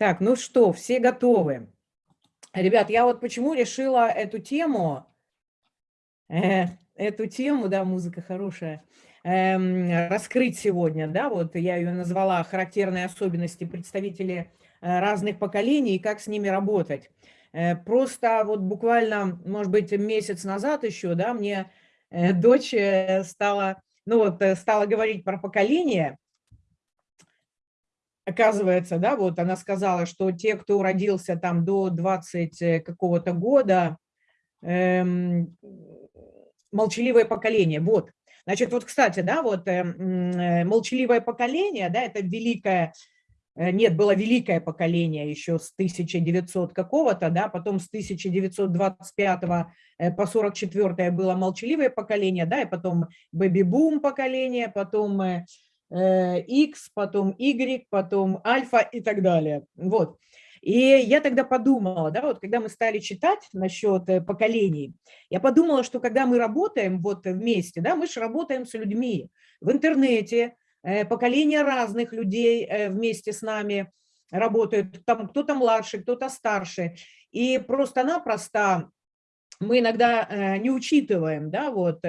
Так, ну что, все готовы? Ребят, я вот почему решила эту тему, э, эту тему, да, музыка хорошая, э, раскрыть сегодня, да, вот я ее назвала «Характерные особенности представителей э, разных поколений и как с ними работать». Э, просто вот буквально, может быть, месяц назад еще, да, мне э, дочь э, стала, ну вот, стала говорить про поколение, оказывается, да, вот она сказала, что те, кто родился там до 20 э, какого-то года, эм, молчаливое поколение, вот. Значит, вот, кстати, да, вот э, э, молчаливое поколение, да, это великое, э, нет, было великое поколение еще с 1900 какого-то, да, потом с 1925 по 44 было молчаливое поколение, да, и потом бэби-бум поколение, потом X, э, потом Y, потом альфа и так далее. Вот. И я тогда подумала, да, вот когда мы стали читать насчет э, поколений, я подумала, что когда мы работаем вот вместе, да, мы же работаем с людьми в интернете, э, поколения разных людей вместе с нами работают, там кто-то младше, кто-то старше, и просто-напросто мы иногда не учитываем, да, вот,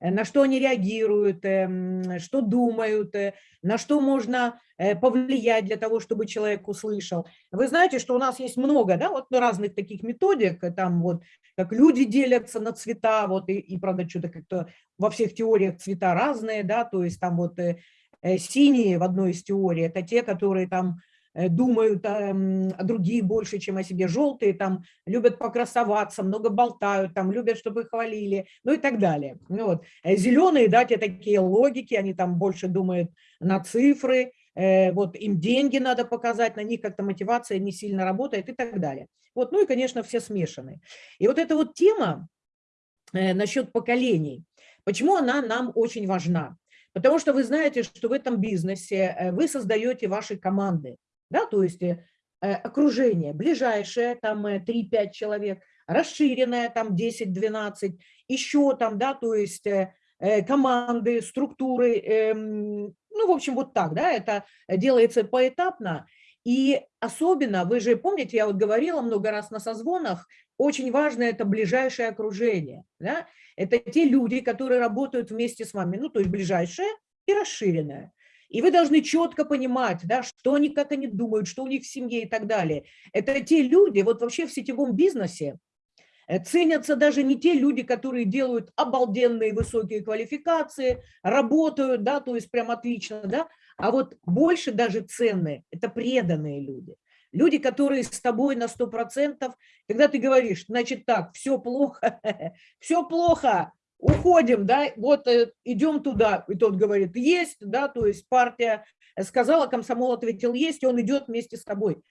Э, на что они реагируют, эм, что думают, э, на что можно э, повлиять для того, чтобы человек услышал. Вы знаете, что у нас есть много да, вот разных таких методик, там вот как люди делятся на цвета, вот и, и правда, что-то как-то во всех теориях цвета разные, да, то есть там вот синие в одной из теорий, это те, которые там Э, думают о, о других больше, чем о себе. Желтые там любят покрасоваться, много болтают, там любят, чтобы их хвалили, ну и так далее. Ну, вот. Э, Зеленые, да, те такие логики, они там больше думают на цифры, э, вот им деньги надо показать, на них как-то мотивация не сильно работает и так далее. Вот, ну и, конечно, все смешаны. И вот эта вот тема э, насчет поколений, почему она нам очень важна? Потому что вы знаете, что в этом бизнесе э, вы создаете ваши команды да, то есть э, э окружение, ближайшее, там 3-5 э, человек, расширенное, там 10-12, еще там, да, то есть команды, структуры, э, ну, в общем, вот так, да, это делается поэтапно, и особенно, вы же помните, я вот говорила много раз на созвонах, очень важно это ближайшее окружение, да, это те люди, которые работают вместе с вами, ну, то есть ближайшее и расширенное. И вы должны четко понимать, да, что они, как они думают, что у них в семье и так далее. Это те люди, вот вообще в сетевом бизнесе, э, ценятся даже не те люди, которые делают обалденные высокие квалификации, работают, да, то есть прям отлично, да, а вот больше даже ценные – это преданные люди. Люди, которые с тобой на 100%, когда ты говоришь, значит так, все плохо, все плохо, уходим, да, вот э, идем туда, и тот говорит, есть, да, то есть партия сказала, комсомол ответил, есть, и он идет вместе с тобой.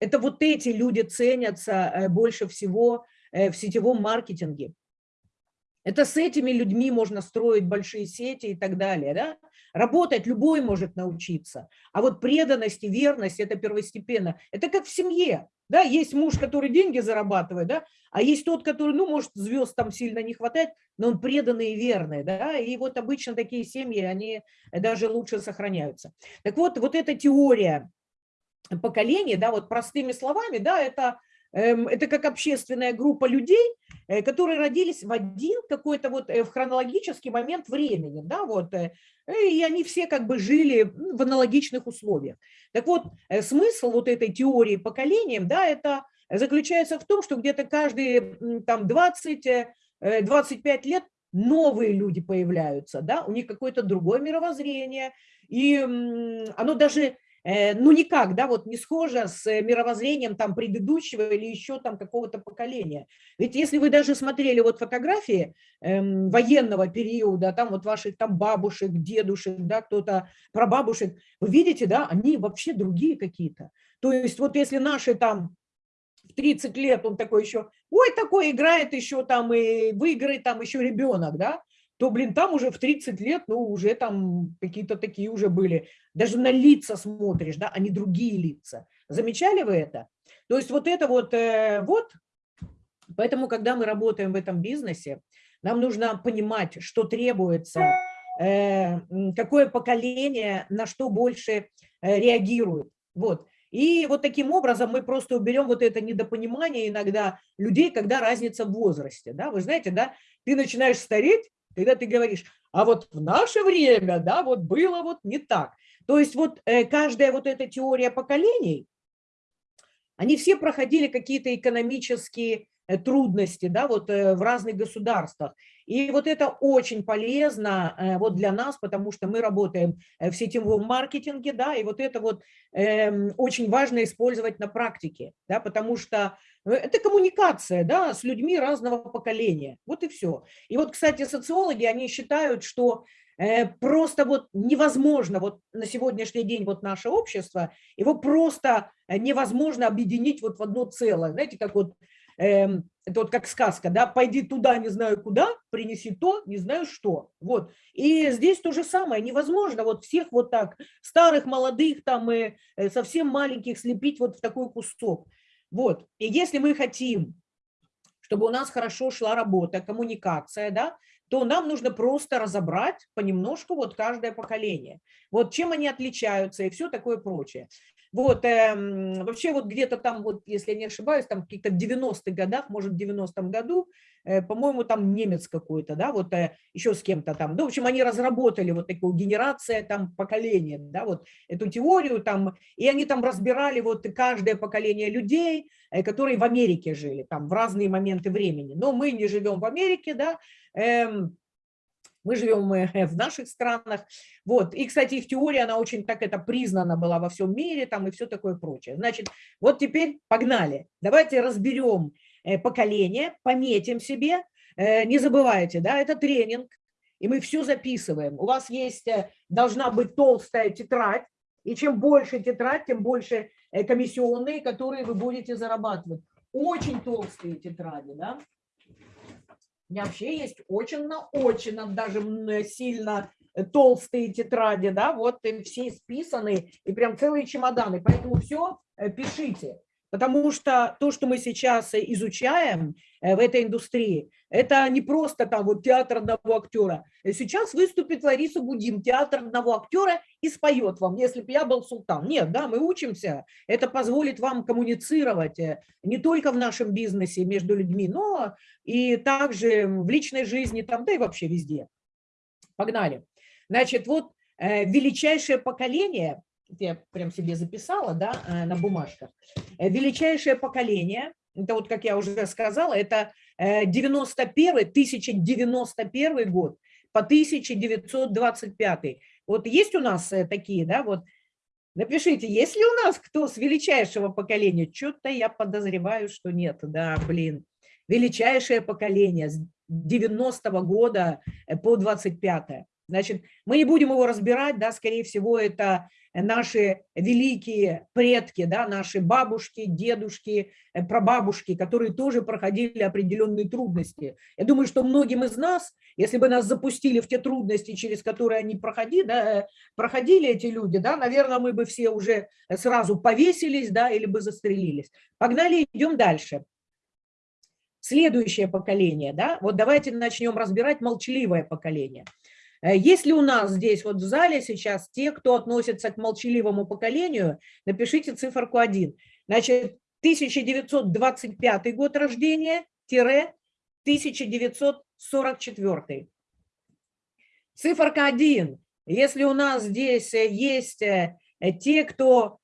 Это вот эти люди ценятся э, больше всего э, в сетевом маркетинге. Это с этими людьми можно строить большие сети и так далее. Да? Работать любой может научиться. А вот преданность и верность – это первостепенно. Это как в семье. Да? Есть муж, который деньги зарабатывает, да? а есть тот, который, ну, может, звезд там сильно не хватает, но он преданный и верный. Да? И вот обычно такие семьи, они даже лучше сохраняются. Так вот, вот эта теория поколения, да, вот простыми словами, да, это это как общественная группа людей, э, которые родились в один какой-то вот э, в хронологический момент времени, да, вот, э, и они все как бы жили в аналогичных условиях. Так вот, смысл вот этой теории поколением, да, это заключается в том, что где-то каждые там 20-25 лет новые люди появляются, да, у них какое-то другое мировоззрение, и оно даже ну никак, да, вот не схоже с э, мировоззрением там предыдущего или еще там какого-то поколения. Ведь если вы даже смотрели вот фотографии эм, военного периода, там вот ваших там бабушек, дедушек, да, кто-то прабабушек, вы видите, да, они вообще другие какие-то. То есть вот если наши там в 30 лет он такой еще, ой, такой играет еще там и выиграет там еще ребенок, да, то, блин, там уже в 30 лет, ну, уже там какие-то такие уже были. Даже на лица смотришь, да, а не другие лица. Замечали вы это? То есть вот это вот, э, вот, поэтому, когда мы работаем в этом бизнесе, нам нужно понимать, что требуется, э, какое поколение на что больше э, реагирует. Вот. И вот таким образом мы просто уберем вот это недопонимание иногда людей, когда разница в возрасте. Да? Вы знаете, да, ты начинаешь стареть, когда ты говоришь, а вот в наше время, да, вот было вот не так. То есть вот э, каждая вот эта теория поколений, они все проходили какие-то экономические Э, трудности да, вот э, в разных государствах. И вот это очень полезно вот для нас, потому что мы работаем в сетевом маркетинге, да, и вот это вот э, очень важно использовать на практике, да, потому что это коммуникация да, с людьми разного поколения, вот и все. И вот, кстати, социологи, они считают, что просто вот невозможно вот на сегодняшний день вот наше общество, его просто невозможно объединить вот в одно целое. Знаете, как вот Эм, это вот как сказка, да, пойди туда, не знаю куда, принеси то, не знаю что. Вот. И здесь то же самое, невозможно вот всех вот так, старых, молодых, там, и э, совсем маленьких слепить вот в такой кусок. Вот. И если мы хотим, чтобы у нас хорошо шла работа, коммуникация, да, то нам нужно просто разобрать понемножку вот каждое поколение. Вот чем они отличаются и все такое прочее. Вот, э, вообще вот где-то там, вот, если я не ошибаюсь, там в каких-то 90-х годах, может, в 90-м году, по-моему, там немец какой-то, да, вот э, еще с кем-то там. Ну, в общем, они разработали вот такую генерация там поколения, да, вот эту теорию там, и они там разбирали вот каждое поколение людей, э, которые в Америке жили, там, в разные моменты времени. Но мы не живем в Америке, да, э, мы живем э, в наших странах. Вот. И, кстати, их теория, она очень так это признана была во всем мире там и все такое прочее. Значит, вот теперь погнали. Давайте разберем э, поколение, пометим себе. Э, не забывайте, да, это тренинг, и мы все записываем. У вас есть, должна быть толстая тетрадь, и чем больше тетрадь, тем больше комиссионные, которые вы будете зарабатывать. Очень толстые тетради, да. У меня вообще есть очень на очень даже сильно э, толстые тетради, да, вот все списаны, и прям целые чемоданы. Поэтому все э, пишите. Потому что то, что мы сейчас изучаем э, в этой индустрии, это не просто там вот театр одного актера. Сейчас выступит Лариса Будим, театр одного актера, и споет вам, если бы я был султан. Нет, да, мы учимся. Это позволит вам коммуницировать э, не только в нашем бизнесе между людьми, но и также в личной жизни, там, да и вообще везде. Погнали. Значит, вот э, величайшее поколение я прям себе записала, да, э, на бумажках. Э, величайшее поколение, это вот, как я уже сказала, это 91 э, 1091 год по 1925. Вот есть у нас такие, да, вот, напишите, есть ли у нас кто с величайшего поколения? Что-то я подозреваю, что нет, да, блин. Величайшее поколение с 90 -го года по 25 -е. Значит, мы не будем его разбирать, да, скорее всего, это наши великие предки, да, наши бабушки, дедушки, э, прабабушки, которые тоже проходили определенные трудности. Я думаю, что многим из нас, если бы нас запустили в те трудности, через которые они проходили, да, э, проходили эти люди, да, наверное, мы бы все уже сразу повесились, да, или бы застрелились. Погнали, идем дальше. Следующее поколение, да, вот давайте начнем разбирать молчаливое поколение. Э, есть ли у нас здесь вот в зале сейчас те, кто относится к молчаливому поколению, напишите циферку 1. Значит, 1925 год рождения, тире 1944. Циферка 1. Если у нас здесь э, есть э, те, кто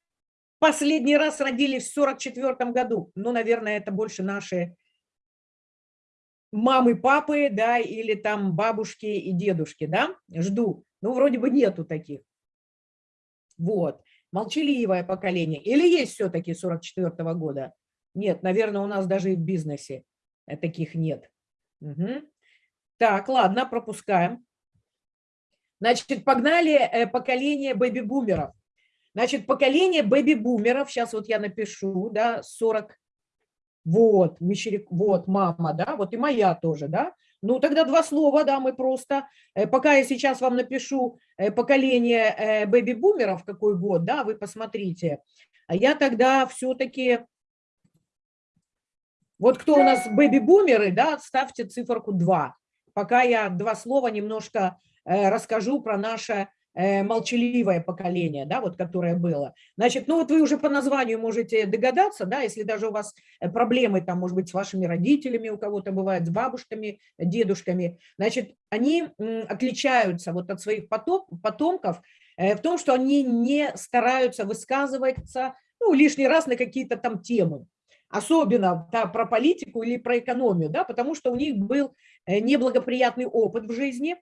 последний раз родились в 44 году, ну, наверное, это больше наши мамы, папы, да, или там бабушки и дедушки, да, жду. Ну, вроде бы нету таких. Вот, молчаливое поколение. Или есть все-таки 44 -го года? Нет, наверное, у нас даже и в бизнесе э, таких нет. Угу. Так, ладно, пропускаем. Значит, погнали э, поколение бэби-бумеров. Значит, поколение бэби-бумеров, сейчас вот я напишу, да, 40, вот, Мещерик, вот, мама, да, вот и моя тоже, да. Ну, тогда два слова, да, мы просто, э, пока я сейчас вам напишу э, поколение э, бэби-бумеров, какой год, да, вы посмотрите. А я тогда все-таки, вот кто у нас бэби-бумеры, да, ставьте циферку 2. Пока я два слова немножко расскажу про наше молчаливое поколение, да, вот которое было. Значит, ну вот вы уже по названию можете догадаться, да, если даже у вас э, проблемы там, может быть, с вашими родителями, у кого-то бывает, с бабушками, дедушками, значит, они отличаются вот от своих потомков в том, что они не стараются высказываться, ну, лишний раз на какие-то там темы особенно да, про политику или про экономию, да, потому что у них был э, неблагоприятный опыт в жизни.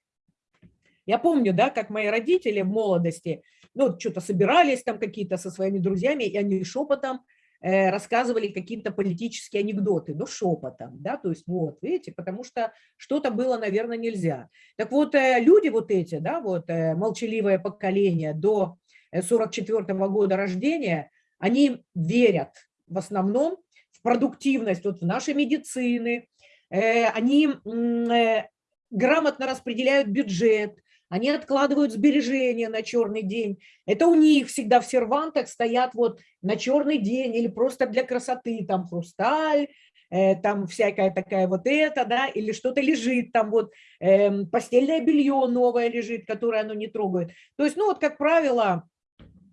Я помню, да, как мои родители в молодости, ну, что-то собирались там какие-то со своими друзьями, и они шепотом э, рассказывали какие-то политические анекдоты, но шепотом, да, то есть вот, видите, потому что что-то было, наверное, нельзя. Так вот, э, люди вот эти, да, вот молчаливое поколение до 44 -го года рождения, они верят в основном продуктивность вот в нашей медицины, э, они э, грамотно распределяют бюджет, они откладывают сбережения на черный день. Это у них всегда в сервантах стоят вот на черный день или просто для красоты, там хрусталь, э, там всякая такая вот это, да, или что-то лежит, там вот э, постельное белье новое лежит, которое оно не трогает. То есть, ну вот, как правило,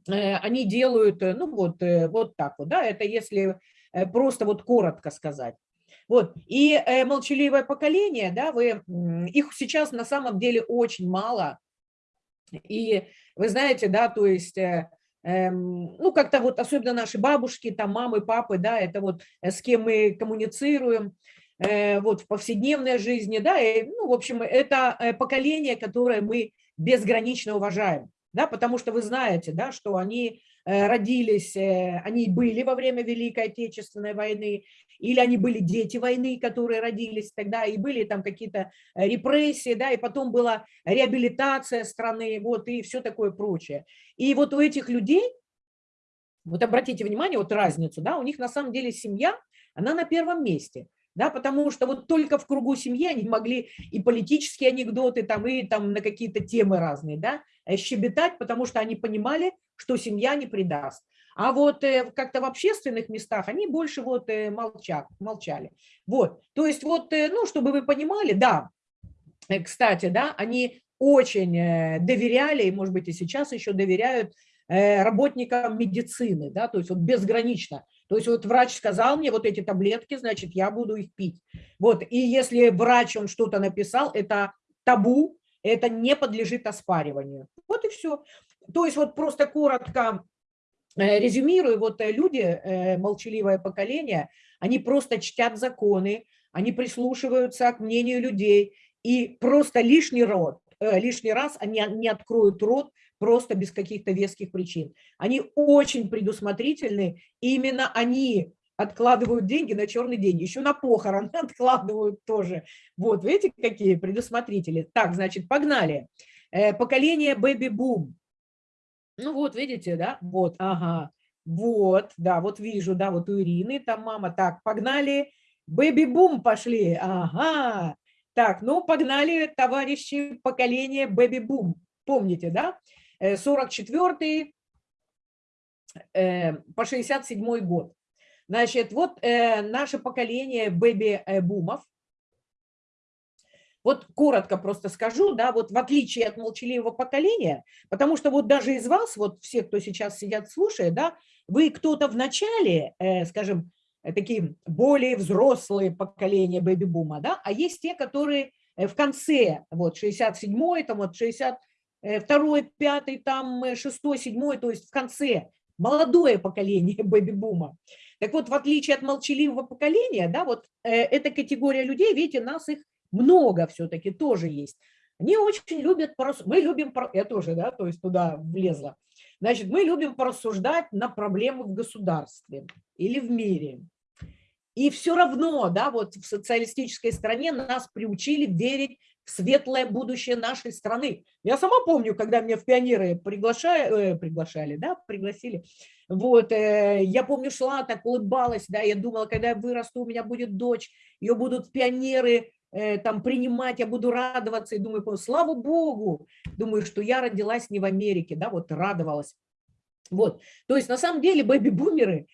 э, они делают, ну вот, э, вот так вот, да, это если Э, просто вот коротко сказать. Вот. И э, молчаливое поколение, да, вы, их сейчас на самом деле очень мало. И вы знаете, да, то есть, э, э, ну, как-то вот, особенно наши бабушки, там, мамы, папы, да, это вот э, с кем мы коммуницируем, э, вот в повседневной жизни, да, и, ну, в общем, это э, поколение, которое мы безгранично уважаем, да, потому что вы знаете, да, что они Э, родились, э, они были во время Великой Отечественной войны, или они были дети войны, которые родились тогда, и были там какие-то э, репрессии, да, и потом была реабилитация страны, вот, и все такое прочее. И вот у этих людей, вот обратите внимание, вот разницу, да, у них на самом деле семья, она на первом месте да, потому что вот только в кругу семьи они могли и политические анекдоты, там, и там на какие-то темы разные, да, щебетать, потому что они понимали, что семья не предаст. А вот э, как-то в общественных местах они больше вот э, молчат, молчали. Вот, то есть вот, э, ну, чтобы вы понимали, да, кстати, да, они очень доверяли, и, может быть, и сейчас еще доверяют работникам медицины, да, то есть вот безгранично. То есть вот врач сказал мне вот эти таблетки, значит, я буду их пить. Вот, и если врач, он что-то написал, это табу, это не подлежит оспариванию. Вот и все. То есть вот просто коротко э, резюмирую, вот э, люди, э, молчаливое поколение, они просто чтят законы, они прислушиваются к мнению людей, и просто лишний рот, лишний раз они не откроют рот просто без каких-то веских причин. Они очень предусмотрительны, и именно они откладывают деньги на черный день, еще на похороны откладывают тоже. Вот, видите, какие предусмотрители. Так, значит, погнали. Э, поколение бэби-бум. Ну вот, видите, да? Вот, ага. Вот, да, вот вижу, да, вот у Ирины там мама. Так, погнали. Бэби-бум пошли. Ага. Так, ну погнали, товарищи, поколение бэби-бум. Помните, да? 44 э, э, по 67 год. Значит, вот э, наше поколение бэби-бумов. Вот коротко просто скажу, да, вот в отличие от молчаливого поколения, потому что вот даже из вас, вот все, кто сейчас сидят, слушает, да, вы кто-то в начале, скажем, такие более взрослые поколения бэби-бума, да, а есть те, которые в конце, вот 67-й, там вот 60 Э, второй, пятый, там э, шестой, седьмой, то есть в конце молодое поколение бэби-бума. Так вот, в отличие от молчаливого поколения, да, вот э, эта категория людей, видите, нас их много все-таки тоже есть. Они очень любят, мы любим, я тоже, да, то есть туда влезла. Значит, мы любим порассуждать на проблемы в государстве или в мире. И все равно, да, вот в социалистической стране нас приучили верить светлое будущее нашей страны. Я сама помню, когда меня в пионеры приглашали, э, приглашали, да, пригласили, вот, э, я помню, шла так, улыбалась, да, я думала, когда я вырасту, у меня будет дочь, ее будут пионеры э, там принимать, я буду радоваться, и думаю, слава Богу, думаю, что я родилась не в Америке, да, вот радовалась. Вот, то есть на самом деле бэби-бумеры,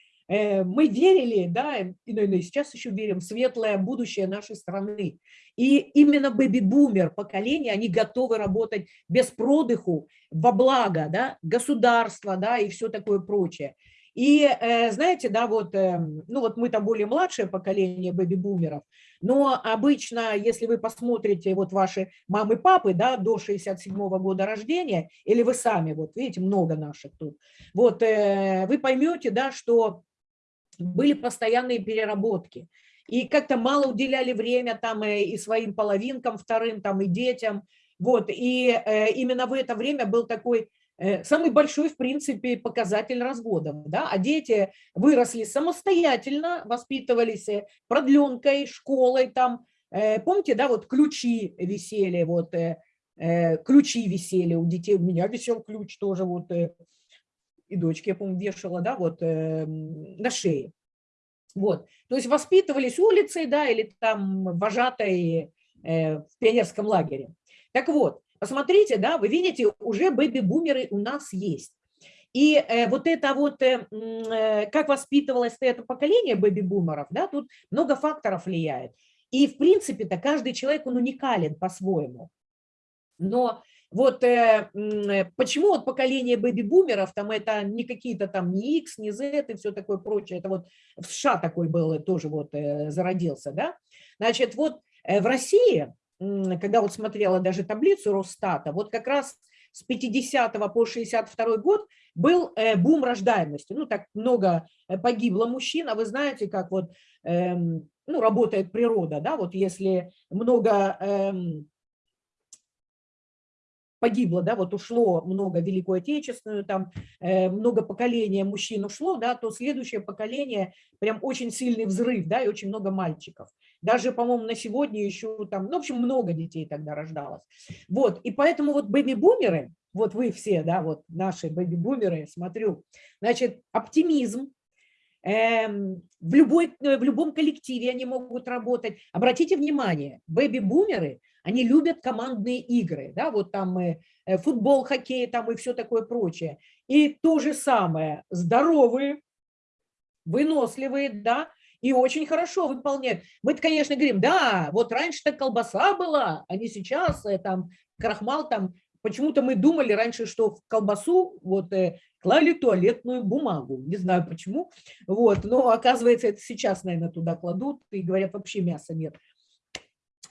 мы верили, да, и, наверное, сейчас еще верим в светлое будущее нашей страны. И именно бэби-бумер поколение, они готовы работать без продыху, во благо да, государства да, и все такое прочее. И э, знаете, да, вот, э, ну вот мы там более младшее поколение бэби-бумеров, но обычно, если вы посмотрите вот ваши мамы, папы, да, до 67 -го года рождения, или вы сами, вот видите, много наших тут, вот э, вы поймете, да, что были постоянные переработки. И как-то мало уделяли время там и своим половинкам вторым, там и детям. Вот, и именно в это время был такой Э, самый большой, в принципе, показатель разводов. Да? А дети выросли самостоятельно, воспитывались э, продленкой, школой. Там. Э, помните, да, вот ключи висели, вот, ключи висели у детей. У меня висел ключ тоже, вот, и дочки, я помню, вешала, да, вот, на шее. Вот, то есть воспитывались улицей, да, или там вожатой в пионерском лагере. Так вот, Посмотрите, да, вы видите, уже бэби-бумеры у нас есть. И э, вот это вот, э, э, как воспитывалось это поколение бэби-бумеров, да, тут много факторов влияет. И в принципе-то каждый человек, он уникален по-своему. Но вот э, э, почему вот поколение бэби-бумеров, там это не какие-то там не X, не Z и все такое прочее, это вот в США такой был, тоже вот э, зародился, да. Значит, вот э, в России когда вот смотрела даже таблицу Росстата, вот как раз с 50 по 62 год был э, бум рождаемости. Ну, так много э, погибло мужчин, а вы знаете, как вот эм, ну, работает природа, да, вот если много эм, погибло, да, вот ушло много Великую Отечественную, там э, много поколения мужчин ушло, да, то следующее поколение прям очень сильный взрыв, да, и очень много мальчиков. Даже, по-моему, на сегодня еще там, ну, в общем, много детей тогда рождалось. Вот, и поэтому вот бэби-бумеры, вот вы все, да, вот наши бэби-бумеры, смотрю, значит, оптимизм, эм, в, любой, в любом коллективе они могут работать. Обратите внимание, бэби-бумеры – они любят командные игры, да, вот там э, футбол, хоккей там и все такое прочее. И то же самое, здоровые, выносливые, да, и очень хорошо выполняют. Мы, конечно, говорим, да, вот раньше-то колбаса была, а не сейчас э, там крахмал там. Почему-то мы думали раньше, что в колбасу вот э, клали туалетную бумагу. Не знаю почему. Вот, но оказывается, это сейчас, наверное, туда кладут и говорят, вообще мяса нет.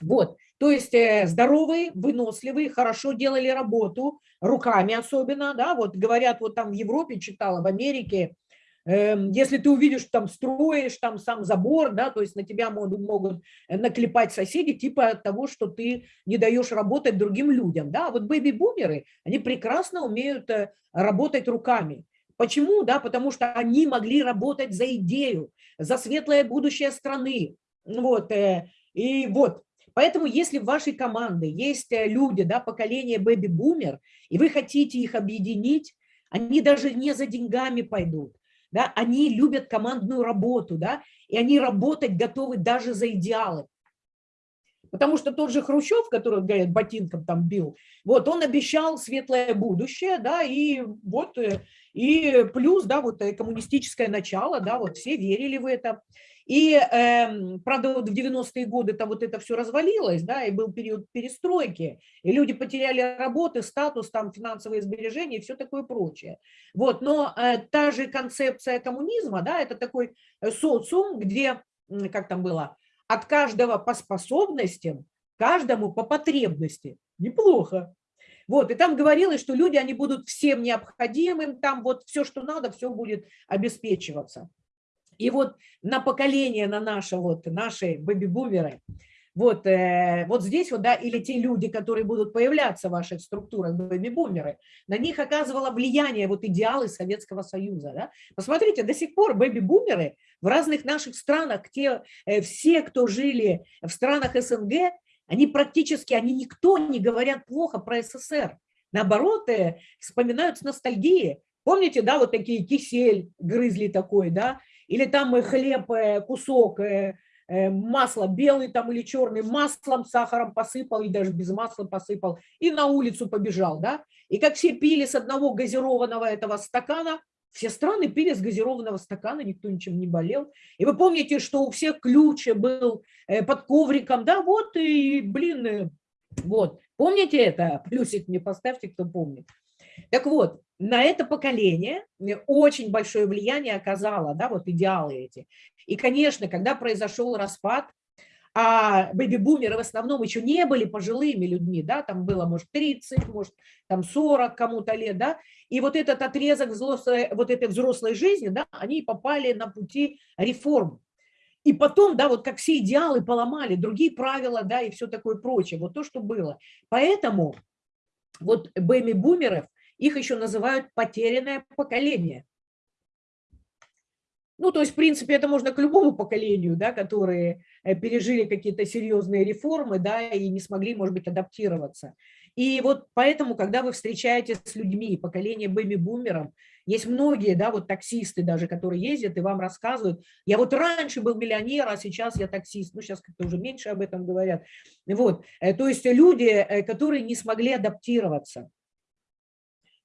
Вот, то есть э, здоровые, выносливые, хорошо делали работу, руками особенно, да, вот говорят, вот там в Европе читала, в Америке, эм, если ты увидишь, там строишь, там сам забор, да, то есть на тебя могут, могут наклепать соседи, типа от того, что ты не даешь работать другим людям, да, вот бэби-бумеры, они прекрасно умеют э, работать руками. Почему? Да, потому что они могли работать за идею, за светлое будущее страны, вот, э, и вот, Поэтому если в вашей команде есть э, люди, да, поколение бэби-бумер, и вы хотите их объединить, они даже не за деньгами пойдут. Да, они любят командную работу, да, и они работать готовы даже за идеалы. Потому что тот же Хрущев, который, говорят, ботинком там бил, вот он обещал светлое будущее, да, и вот, э, и плюс, да, вот э, коммунистическое начало, да, вот все верили в это. И, э, правда, вот в 90-е годы там вот это все развалилось, да, и был период перестройки, и люди потеряли работы, статус, там, финансовые сбережения и все такое прочее. Вот, но э, та же концепция коммунизма, да, это такой э, социум, где, как там было, от каждого по способностям, каждому по потребности. Неплохо. Вот, и там говорилось, что люди, они будут всем необходимым, там вот все, что надо, все будет обеспечиваться. И вот на поколение, на наше, вот, наши бэби-бумеры, вот, э, вот здесь вот, да, или те люди, которые будут появляться в ваших структурах, бэби-бумеры, на них оказывало влияние вот идеалы Советского Союза, да. Посмотрите, до сих пор бэби-бумеры в разных наших странах, те, э, все, кто жили в странах СНГ, они практически, они никто не говорят плохо про СССР. Наоборот, э, вспоминают с ностальгией. Помните, да, вот такие кисель грызли такой, да, или там хлеб, э, кусок, э, э, масло белый там или черный, маслом, сахаром посыпал, и даже без масла посыпал, и на улицу побежал, да. И как все пили с одного газированного этого стакана, все страны пили с газированного стакана, никто ничем не болел. И вы помните, что у всех ключ был э, под ковриком, да, вот и, блин, э, вот. Помните это? Плюсик мне поставьте, кто помнит. Так вот, на это поколение очень большое влияние оказало, да, вот идеалы эти. И, конечно, когда произошел распад, а бэби-бумеры в основном еще не были пожилыми людьми, да, там было, может, 30, может, там 40 кому-то лет, да, и вот этот отрезок взрослой, вот этой взрослой жизни, да, они попали на пути реформ. И потом, да, вот как все идеалы поломали, другие правила, да, и все такое прочее, вот то, что было. Поэтому вот бэби-бумеров, их еще называют потерянное поколение. Ну, то есть, в принципе, это можно к любому поколению, да, которые э, пережили какие-то серьезные реформы, да, и не смогли, может быть, адаптироваться. И вот поэтому, когда вы встречаетесь с людьми, поколение бэби-бумеров, есть многие, да, вот таксисты даже, которые ездят и вам рассказывают, я вот раньше был миллионер, а сейчас я таксист, ну, сейчас как-то уже меньше об этом говорят. Вот, э, то есть люди, э, которые не смогли адаптироваться.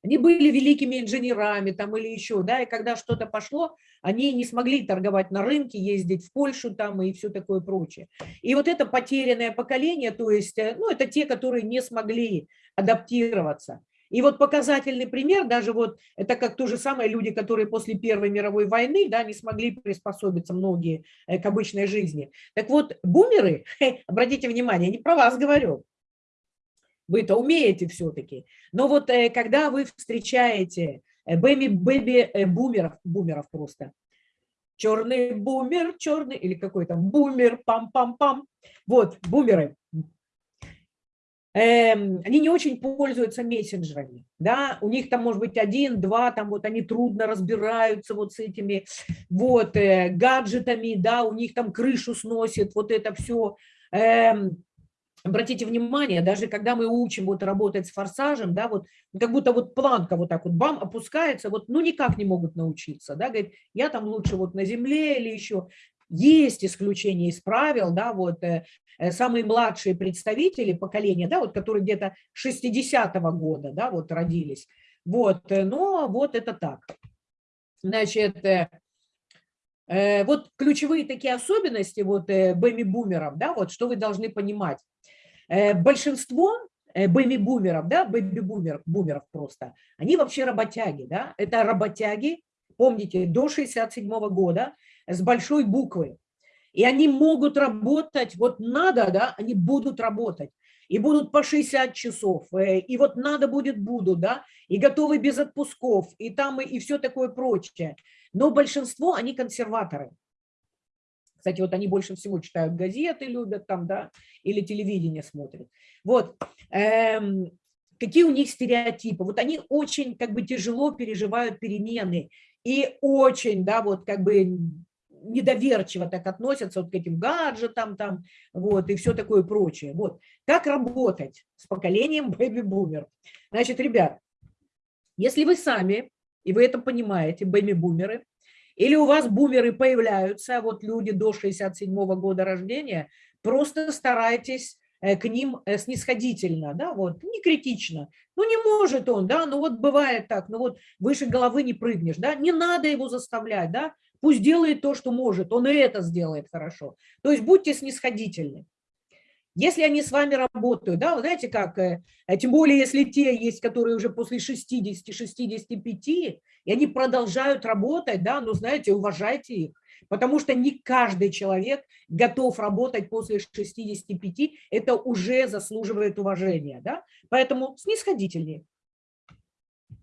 Они были великими инженерами там или еще, да, и когда что-то пошло, они не смогли торговать на рынке, ездить в Польшу там и все такое прочее. И вот это потерянное поколение, то есть, э, ну, это те, которые не смогли адаптироваться. И вот показательный пример, даже вот это как то же самое люди, которые после Первой мировой войны, да, не смогли приспособиться многие э, к обычной жизни. Так вот, бумеры, обратите внимание, не про вас говорю, вы это умеете все-таки. Но вот э, когда вы встречаете бэби-бэби-бумеров, э, бумеров просто, черный бумер, черный, или какой там бумер, пам-пам-пам, вот, бумеры, эм, они не очень пользуются мессенджерами, да, у них там может быть один, два, там вот они трудно разбираются вот с этими вот э, гаджетами, да, у них там крышу сносит, вот это все, эм, обратите внимание, даже когда мы учим вот работать с форсажем, да, вот как будто вот планка вот так вот бам опускается, вот ну никак не могут научиться, да, говорит, я там лучше вот на земле или еще. Есть исключения из правил, да, вот э, э самые младшие представители поколения, да, вот которые где-то 60-го года, да, вот родились, вот, э, но вот это так. Значит, э, э, вот ключевые такие особенности вот э, бэми-бумеров, да, вот что вы должны понимать. Э, большинство э, бэби-бумеров, да, бэби-бумеров бумеров просто, они вообще работяги, да, это работяги, помните, до 67 -го года с большой буквы. И они могут работать, вот надо, да, они будут работать. И будут по 60 часов, э, и вот надо будет, будут, да, и готовы без отпусков, и там, и, и все такое прочее. Но большинство, они консерваторы. Кстати, вот они больше всего читают газеты, любят там, да, или телевидение смотрят. Вот. Эм, какие у них стереотипы? Вот они очень как бы тяжело переживают перемены и очень, да, вот как бы недоверчиво так относятся вот к этим гаджетам там, вот, и все такое прочее. Вот. Как работать с поколением бэби-бумер? Значит, ребят, если вы сами, и вы это понимаете, бэби-бумеры, или у вас бумеры появляются, вот люди до 67 -го года рождения, просто старайтесь э, к ним э, снисходительно, да, вот, не критично. Ну, не может он, да, ну вот бывает так, ну вот выше головы не прыгнешь, да, не надо его заставлять, да, пусть делает то, что может, он и это сделает хорошо. То есть будьте снисходительны. Если они с вами работают, да, вы знаете как, э, тем более если те есть, которые уже после 60-65, и они продолжают работать, да, ну, знаете, уважайте их, потому что не каждый человек готов работать после 65, это уже заслуживает уважения, да, поэтому снисходительнее.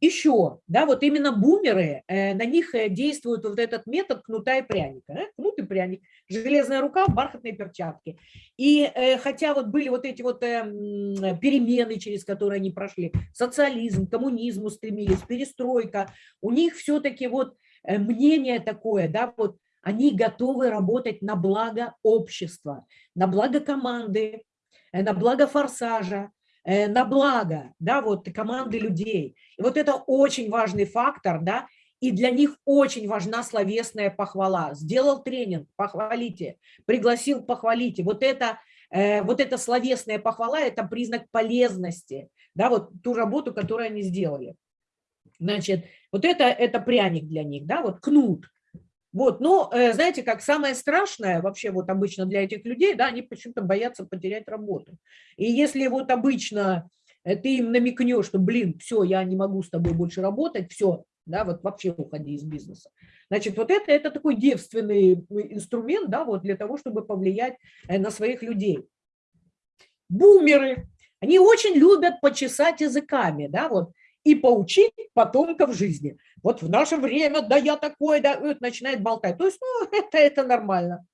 Еще, да, вот именно бумеры, э, на них э, действует вот этот метод кнута и пряника. Да? Кнут и пряник, железная рука, бархатные перчатки. И э, хотя вот были вот эти вот перемены, через которые они прошли, социализм, коммунизм устремились, перестройка, у них все-таки вот мнение такое, да, вот они готовы работать на благо общества, на благо команды, на благо форсажа, Э, на благо, да, вот команды людей. И вот это очень важный фактор, да, и для них очень важна словесная похвала. Сделал тренинг, похвалите, пригласил, похвалите. Вот это, э, вот эта словесная похвала – это признак полезности, да, вот ту работу, которую они сделали. Значит, вот это, это пряник для них, да, вот кнут. Вот, но, э, знаете, как самое страшное вообще вот обычно для этих людей, да, они почему-то боятся потерять работу. И если вот обычно э, ты им намекнешь, что, блин, все, я не могу с тобой больше работать, все, да, вот вообще уходи из бизнеса. Значит, вот это, это такой девственный инструмент, да, вот для того, чтобы повлиять э, на своих людей. Бумеры, они очень любят почесать языками, да, вот, и поучить потомков жизни. Вот в наше время, да я такой, да, вот начинает болтать. То есть, ну, это, это нормально.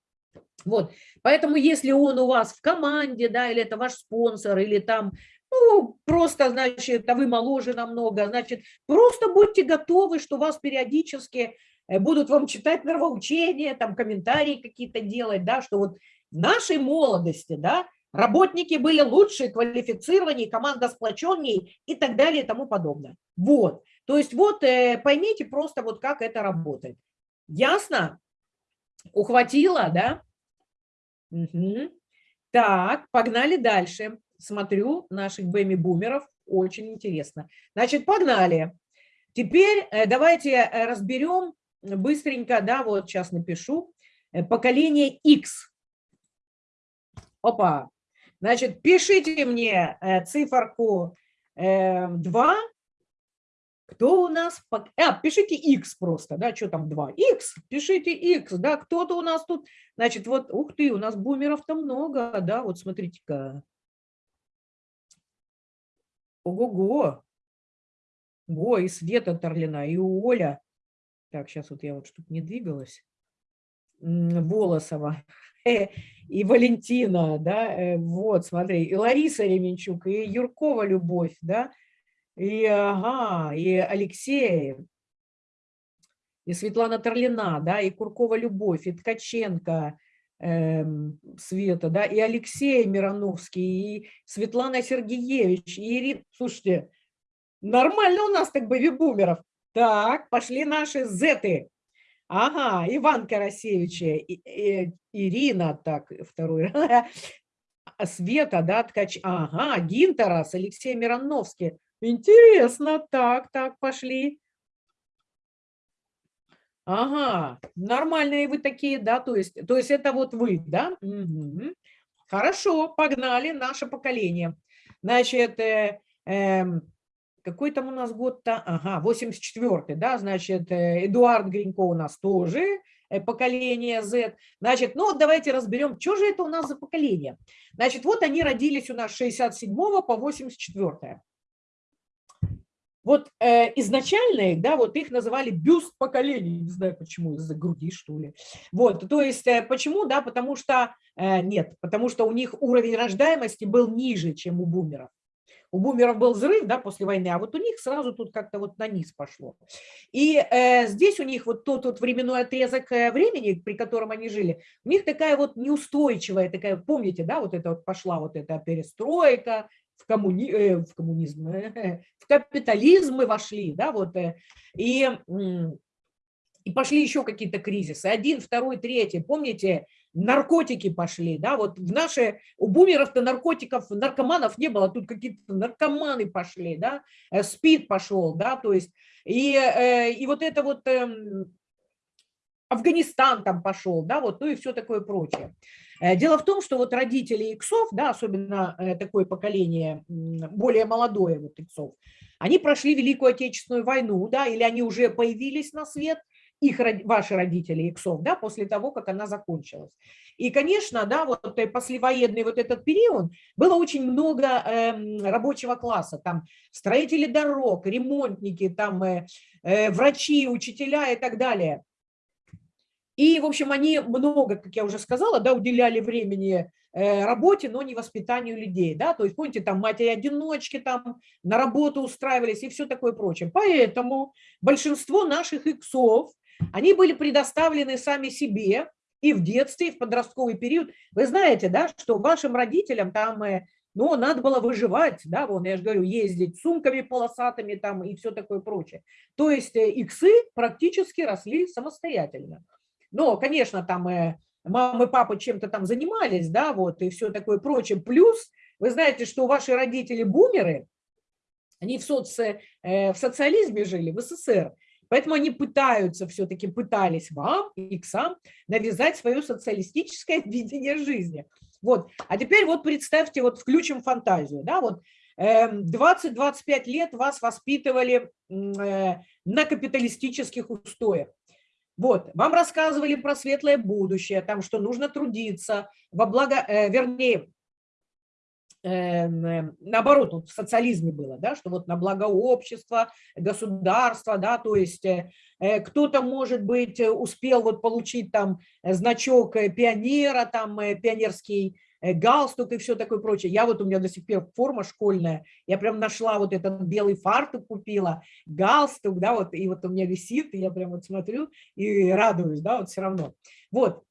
Вот, поэтому если он у вас в команде, да, или это ваш спонсор, или там, ну, просто, значит, а вы моложе намного, значит, просто будьте готовы, что вас периодически э, будут вам читать нравоучения, там, комментарии какие-то делать, да, что вот в нашей молодости, да, Работники были лучше, квалифицированнее, команда сплоченнее и так далее и тому подобное. Вот. То есть вот э, поймите просто вот как это работает. Ясно? Ухватила, да? Угу. Так, погнали дальше. Смотрю наших бэми-бумеров. Очень интересно. Значит, погнали. Теперь э, давайте э, разберем быстренько, да, вот сейчас напишу, поколение X. Опа, Значит, пишите мне э, циферку 2. Э, кто у нас? А, пишите x просто, да, что там 2? x, пишите x, да, кто-то у нас тут. Значит, вот, ух ты, у нас бумеров-то много, да, вот смотрите-ка. Ого-го. Го, и Света Торлина, и Оля. Так, сейчас вот я вот чтобы не двигалась. Волосова. Э, и Валентина, да, э, вот, смотри, и Лариса Ременчук, и Юркова Любовь, да, и, ага, и Алексей, и Светлана Торлина, да, и Куркова Любовь, и Ткаченко Света, да, и Алексей Мироновский, и Светлана Сергеевич, и Ирина, слушайте, нормально у нас так бэби-бумеров. Так, пошли наши зеты. Ага, Иван Карасевич, Ирина, так, второй, Света, да, Ткач, ага, Гинтерас, Алексей Мироновский. Интересно, так, так, пошли. Ага, нормальные вы такие, да, то есть, то есть это вот вы, да? Угу. Хорошо, погнали, наше поколение. Значит, э, э, какой там у нас год-то? Ага, 84-й, да, значит, э, Эдуард Гринько у нас тоже, э, поколение Z. Значит, ну вот давайте разберем, что же это у нас за поколение. Значит, вот они родились у нас с 67 по 84. Вот э, изначально да, вот их называли бюст поколений, не знаю почему, из-за груди, что ли. Вот, то есть э, почему, да, потому что, э, нет, потому что у них уровень рождаемости был ниже, чем у бумеров. У бумеров был взрыв да, после войны, а вот у них сразу тут как-то вот на низ пошло. И э, здесь у них вот тот вот временной отрезок э, времени, при котором они жили, у них такая вот неустойчивая, такая, помните, да, вот это вот пошла вот эта перестройка, в, коммуни... э, в коммунизм, э, в капитализм мы вошли, да, вот, э, и, и пошли еще какие-то кризисы, один, второй, третий, помните, наркотики пошли, да, вот в наши, у бумеров-то наркотиков, наркоманов не было, тут какие-то наркоманы пошли, да, э, спид пошел, да, то есть, и, э, и вот это вот эм, Афганистан там пошел, да, вот, ну и все такое прочее. Э, дело в том, что вот родители иксов, да, особенно такое поколение, более молодое вот иксов, они прошли Великую Отечественную войну, да, или они уже появились на свет, их, ваши родители иксов, да, после того, как она закончилась. И, конечно, да, вот э, послевоенный вот этот период было очень много э, рабочего класса, там строители дорог, ремонтники, там э, э, врачи, учителя и так далее. И, в общем, они много, как я уже сказала, да, уделяли времени э, работе, но не воспитанию людей, да, то есть, помните, там матери-одиночки там на работу устраивались и все такое прочее. Поэтому большинство наших иксов, они были предоставлены сами себе и в детстве, и в подростковый период. Вы знаете, да, что вашим родителям там, э, ну, надо было выживать, да, вон, я же говорю, ездить сумками полосатыми там и все такое прочее. То есть э, иксы практически росли самостоятельно. Но, конечно, там э, мама и папа чем-то там занимались, да, вот, и все такое прочее. Плюс, вы знаете, что ваши родители бумеры, Они в, соци, э, в социализме жили, в СССР. Поэтому они пытаются, все-таки пытались вам, иксам, навязать свое социалистическое видение жизни. Вот. А теперь вот представьте, вот включим фантазию. Да, вот 20-25 эм, лет вас воспитывали э, на капиталистических устоях. Вот, вам рассказывали про светлое будущее, там, что нужно трудиться во благо, э, вернее, Эм, эм, наоборот, вот в социализме было, да, что вот на благо общества, государства, да, то есть э, э, кто-то, может быть, успел вот получить там значок э, пионера, там пионерский галстук и все такое прочее. Я вот у меня до сих пор форма школьная, я прям нашла вот этот белый фартук купила, галстук, да, вот, и вот у меня висит, и я прям вот смотрю и радуюсь, да, вот все равно. Вот.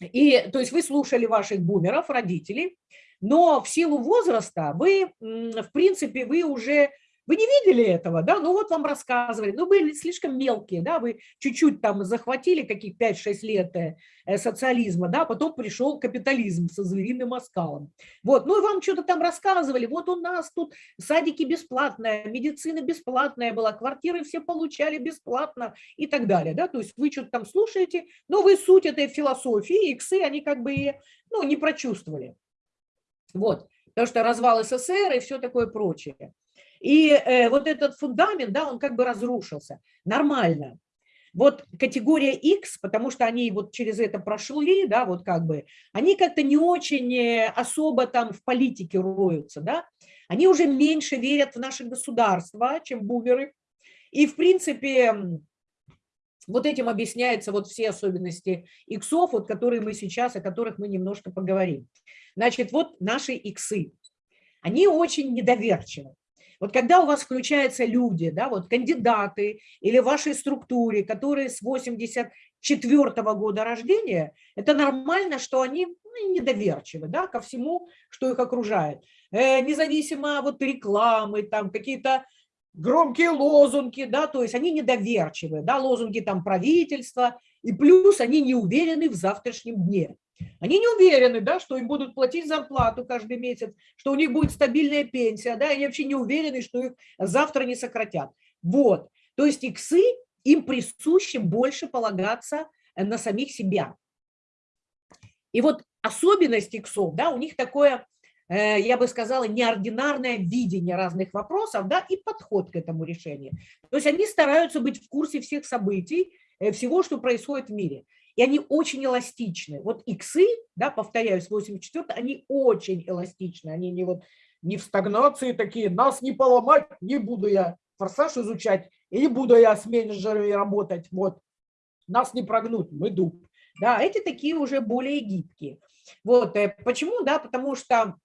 И, то есть вы слушали ваших бумеров, родителей, но в силу возраста вы, в принципе, вы уже, вы не видели этого, да, ну вот вам рассказывали, ну были слишком мелкие, да, вы чуть-чуть там захватили каких 5-6 лет э, социализма, да, потом пришел капитализм со звериным оскалом. Вот, ну и вам что-то там рассказывали, вот у нас тут садики бесплатные, медицина бесплатная была, квартиры все получали бесплатно и так далее, да, то есть вы что-то там слушаете, но вы суть этой философии, иксы, они как бы, ну, не прочувствовали. Вот, потому что развал СССР и все такое прочее. И э, вот этот фундамент, да, он как бы разрушился. Нормально. Вот категория X, потому что они вот через это прошли, да, вот как бы, они как-то не очень э, особо там в политике роются, да, они уже меньше верят в наше государство, чем бумеры. И, в принципе, вот этим объясняются вот все особенности иксов, вот которые мы сейчас, о которых мы немножко поговорим. Значит, вот наши иксы, они очень недоверчивы. Вот когда у вас включаются люди, да, вот кандидаты или в вашей структуре, которые с 84 -го года рождения, это нормально, что они ну, недоверчивы да, ко всему, что их окружает. Э, независимо от рекламы, там какие-то громкие лозунги, да, то есть они недоверчивы, да, лозунги там правительства, и плюс они не уверены в завтрашнем дне. Они не уверены, да, что им будут платить зарплату каждый месяц, что у них будет стабильная пенсия, да, они вообще не уверены, что их завтра не сократят. Вот, то есть иксы, им присуще больше полагаться на самих себя. И вот особенность иксов, да, у них такое, э, я бы сказала, неординарное видение разных вопросов, да, и подход к этому решению. То есть они стараются быть в курсе всех событий, э, всего, что происходит в мире и они очень эластичны. Вот иксы, да, повторяюсь, 84 они очень эластичны, они не вот не в стагнации такие, нас не поломать, не буду я форсаж изучать, и не буду я с менеджерами работать, вот, нас не прогнуть, мы дуб. Да, эти такие уже более гибкие. Вот, э, почему, да, потому что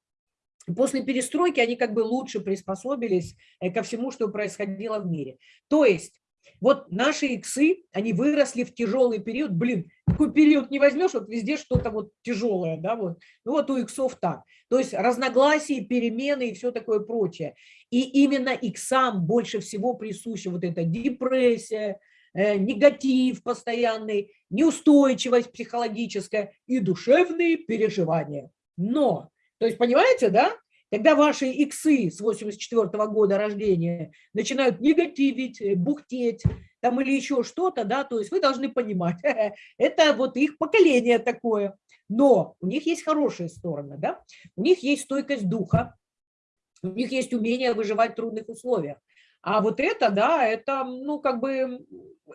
после перестройки они как бы лучше приспособились э, ко всему, что происходило в мире. То есть вот наши иксы, они выросли в тяжелый период. Блин, такой период не возьмешь, вот везде что-то вот тяжелое, да, вот. Ну вот у иксов так. То есть разногласия, перемены и все такое прочее. И именно иксам больше всего присуща вот эта депрессия, э, негатив постоянный, неустойчивость психологическая и душевные переживания. Но, то есть понимаете, да, когда ваши иксы с 84 -го года рождения начинают негативить, э, бухтеть там или еще что-то, да, то есть вы должны понимать, это вот их поколение такое. Но у них есть хорошие стороны, да, у них есть стойкость духа, у них есть умение выживать в трудных условиях. А вот это, да, это, ну, как бы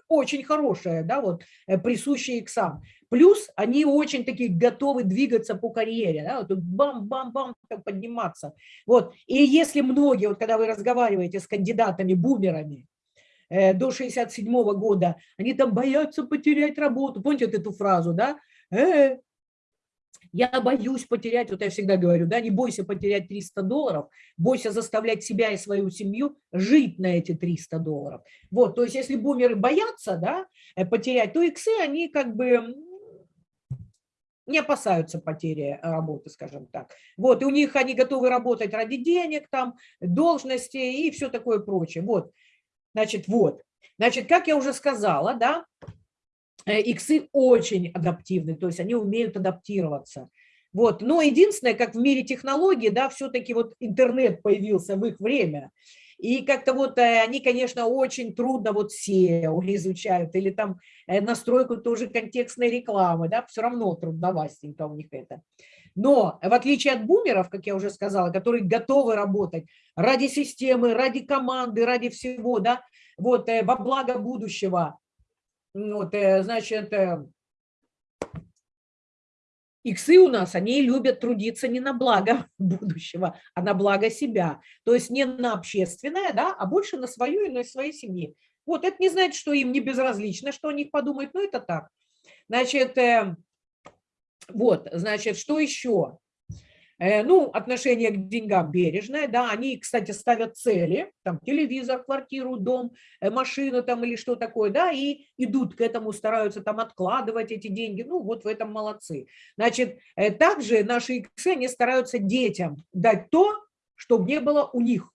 очень хорошее, да, вот, э, присущее иксам. Плюс они очень такие готовы двигаться по карьере, да, вот бам-бам-бам подниматься. Вот, и если многие, вот когда вы разговариваете с кандидатами, бумерами, э, до 67 -го года, они там боятся потерять работу. Помните вот эту фразу, да? Э, я боюсь потерять, вот я всегда говорю, да, не бойся потерять 300 долларов, бойся заставлять себя и свою семью жить на эти 300 долларов. Вот, то есть если бумеры боятся, да, э, потерять, то иксы, они как бы не опасаются потери э, работы, скажем так. Вот, и у них они готовы работать ради денег, там, должности и все такое прочее. Вот, значит, вот. Значит, как я уже сказала, да, Э, иксы очень адаптивны, то есть они умеют адаптироваться. Вот. Но единственное, как в мире технологий, да, все-таки вот интернет появился в их время. И как-то вот они, конечно, очень трудно вот SEO изучают, или там настройку тоже контекстной рекламы, да, все равно трудновастенько у них это. Но в отличие от бумеров, как я уже сказала, которые готовы работать ради системы, ради команды, ради всего, да, вот во благо будущего, вот, значит, Иксы у нас, они любят трудиться не на благо будущего, а на благо себя. То есть не на общественное, да, а больше на свою и на своей семьи. Вот это не значит, что им не безразлично, что о них подумают, но это так. Значит, э, вот, значит, что еще? Э, ну, отношение к деньгам бережное, да, они, кстати, ставят цели, там, телевизор, квартиру, дом, э, машину там или что такое, да, и идут к этому, стараются там откладывать эти деньги, ну, вот в этом молодцы. Значит, э, также наши иксы, они стараются детям дать то, чтобы не было у них.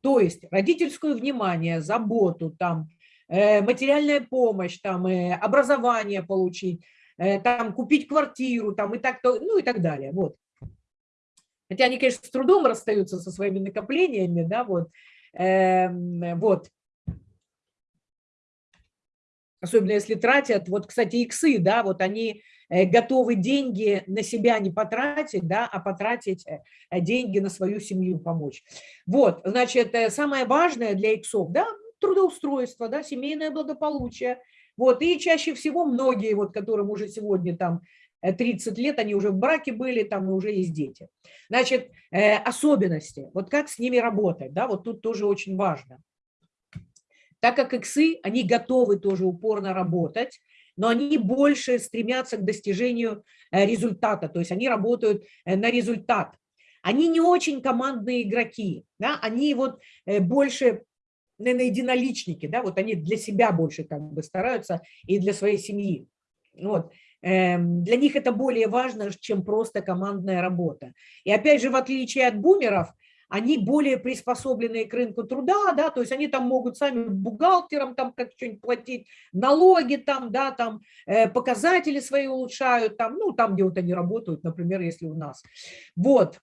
То есть родительское внимание, заботу, там, материальная помощь, там, образование получить, там, купить квартиру, там, и так, ну, и так далее, вот. Хотя они, конечно, с трудом расстаются со своими накоплениями, да, вот, э, вот. Особенно если тратят, вот, кстати, иксы, да, вот они э, готовы деньги на себя не потратить, да, а потратить э, деньги на свою семью помочь. Вот, значит, э, самое важное для иксов, да, трудоустройство, да, семейное благополучие. Вот, и чаще всего многие, вот, которым уже сегодня там 30 лет, они уже в браке были, там уже есть дети. Значит, э, особенности, вот как с ними работать, да, вот тут тоже очень важно. Так как иксы, они готовы тоже упорно работать, но они больше стремятся к достижению э, результата, то есть они работают э, на результат. Они не очень командные игроки, да, они вот больше, наверное, единоличники, да, вот они для себя больше как бы стараются и для своей семьи. Вот. Эм, для них это более важно, чем просто командная работа. И опять же, в отличие от бумеров, они более приспособленные к рынку труда, да, то есть они там могут сами бухгалтерам там как что-нибудь платить, налоги там, да, там э, показатели свои улучшают, там, ну, там, где вот они работают, например, если у нас. Вот.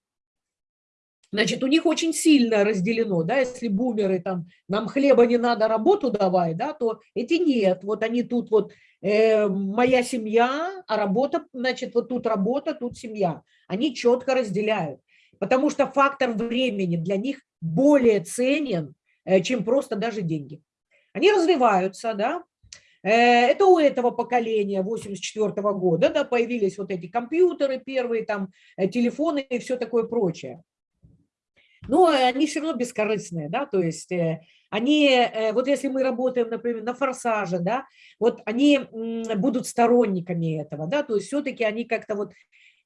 Значит, у них очень сильно разделено, да, если бумеры там, нам хлеба не надо, работу давай, да, то эти нет, вот они тут вот, э, моя семья, а работа, значит, вот тут работа, тут семья. Они четко разделяют, потому что фактор времени для них более ценен, э, чем просто даже деньги. Они развиваются, да, э, это у этого поколения 84 -го года, да, появились вот эти компьютеры первые, там, э, телефоны и все такое прочее но они все равно бескорыстные, да, то есть э, они, э, вот если мы работаем, например, на форсаже, да, вот они будут сторонниками этого, да, то есть все-таки они как-то вот